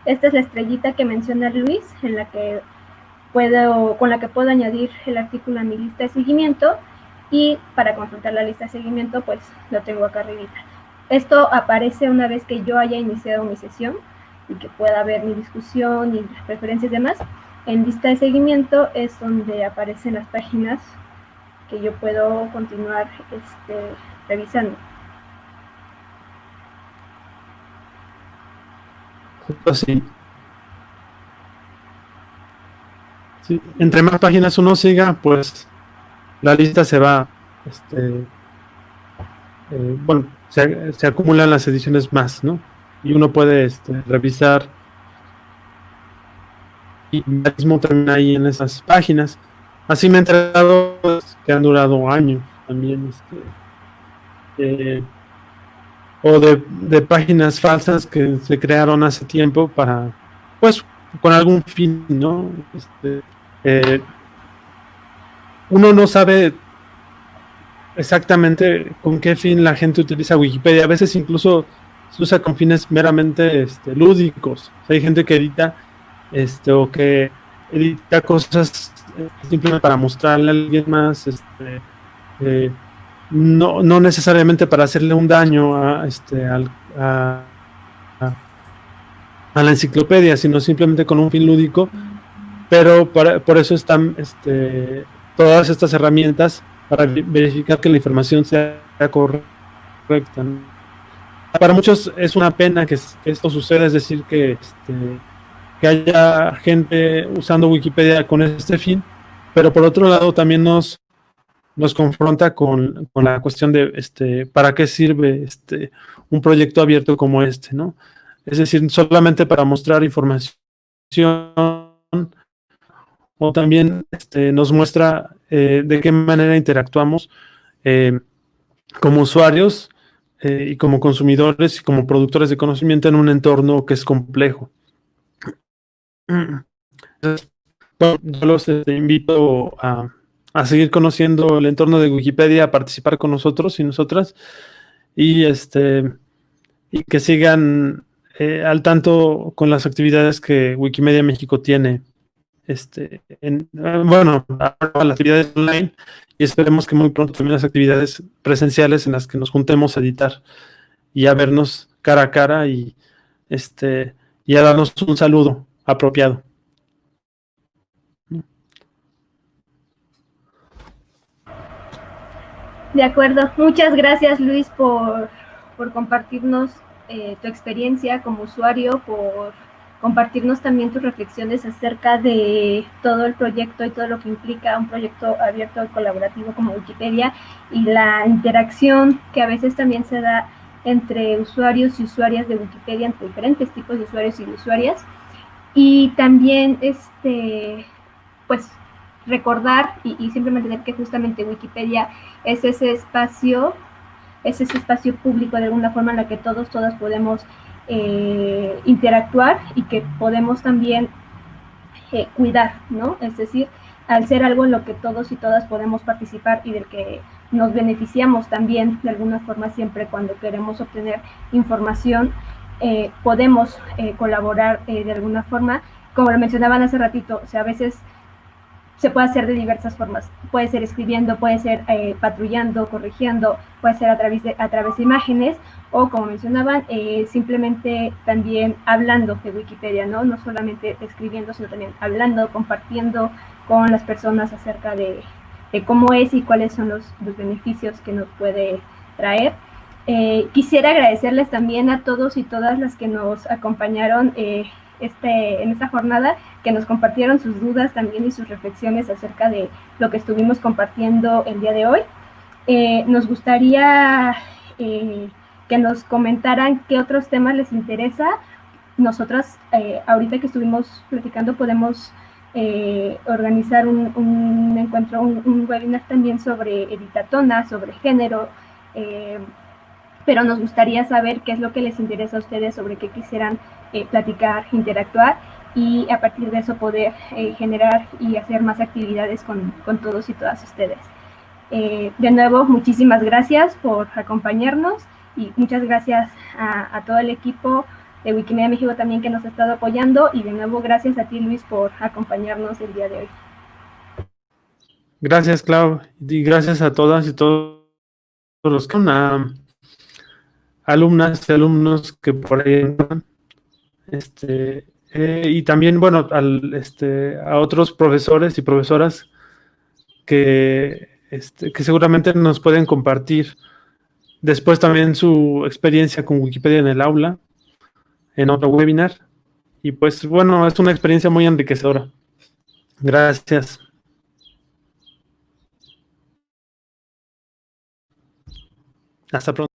esta es la estrellita que menciona Luis, en la que puedo, con la que puedo añadir el artículo a mi lista de seguimiento y para consultar la lista de seguimiento pues lo tengo acá arriba. Esto aparece una vez que yo haya iniciado mi sesión y que pueda ver mi discusión y las preferencias y demás. En lista de seguimiento es donde aparecen las páginas que yo puedo continuar este, revisando. Así. entre más páginas uno siga, pues la lista se va, este, eh, bueno, se, acumulan las ediciones más, ¿no? Y uno puede este, revisar y mismo termina ahí en esas páginas. Así me he enterado que han durado años también, este, eh, o de, de páginas falsas que se crearon hace tiempo para, pues, con algún fin, ¿no? Este, eh, uno no sabe exactamente con qué fin la gente utiliza Wikipedia. A veces incluso se usa con fines meramente este, lúdicos. hay gente que edita este, o que edita cosas eh, simplemente para mostrarle a alguien más, este, eh, no, no, necesariamente para hacerle un daño a, este, la enciclopedia, sino simplemente con un fin lúdico pero por eso están este, todas estas herramientas para verificar que la información sea correcta. Para muchos es una pena que, esto suceda, es decir, que, este, que haya gente usando Wikipedia con este fin, pero por otro lado también nos, nos confronta con, con, la cuestión de este, para qué sirve este, un proyecto abierto como este, ¿no? Es decir, solamente para mostrar información o también este, nos muestra eh, de qué manera interactuamos eh, como usuarios eh, y como consumidores y como productores de conocimiento en un entorno que es complejo. Yo los este, invito a, seguir conociendo el entorno de Wikipedia, a participar con nosotros y nosotras. Y, este, y que sigan al tanto con las actividades que Wikimedia México tiene este, en, bueno, las actividades online. Y esperemos que muy pronto también las actividades presenciales en las que nos juntemos a editar y a vernos cara a cara y, este, y a darnos un saludo apropiado. De acuerdo. Muchas gracias Luis por, por compartirnos eh, tu experiencia como usuario, por compartirnos también tus reflexiones acerca de todo el proyecto y todo lo que implica un proyecto abierto y colaborativo como Wikipedia y la interacción que a veces también se da entre usuarios y usuarias de Wikipedia, entre diferentes tipos de usuarios y usuarias. Y también, este, pues, recordar y, y siempre mantener que justamente Wikipedia es ese espacio, es ese espacio público de alguna forma en la que todos, todas podemos eh, interactuar y que podemos también eh, cuidar, ¿no? Es decir, al ser algo en lo que todos y todas podemos participar y del que nos beneficiamos también de alguna forma siempre cuando queremos obtener información, eh, podemos eh, colaborar eh, de alguna forma. Como lo mencionaban hace ratito, o sea, a veces se puede hacer de diversas formas. Puede ser escribiendo, puede ser patrullando, corrigiendo, puede ser a través de, a través de imágenes o, como mencionaban, simplemente también hablando de Wikipedia, ¿no? No solamente escribiendo, sino también hablando, compartiendo con las personas acerca de, de cómo es y cuáles son los, los beneficios que nos puede traer. Eh, quisiera agradecerles también a todos y todas las que nos acompañaron eh, este, en esta jornada, que nos compartieron sus dudas también y sus reflexiones acerca de lo que estuvimos compartiendo el día de hoy. Eh, nos gustaría que nos comentaran qué otros temas les interesa. Nosotras, ahorita que estuvimos platicando, podemos eh, organizar un, encuentro, un, webinar también sobre editatona, sobre género, eh, pero nos gustaría saber qué es lo que les interesa a ustedes, sobre qué quisieran eh, platicar, interactuar y a partir de eso poder generar y hacer más actividades con, con todos y todas ustedes. de nuevo, muchísimas gracias por acompañarnos y muchas gracias a, todo el equipo de Wikimedia México también que nos ha estado apoyando y de nuevo gracias a ti Luis por acompañarnos el día de hoy. Gracias Clau y gracias a todas y todos los que alumnas y alumnos que por ahí este eh, y también bueno al, este, a otros profesores y profesoras que, este, que seguramente nos pueden compartir después también su experiencia con Wikipedia en el aula en otro webinar. Y pues bueno, es una experiencia muy enriquecedora. Gracias. Hasta pronto.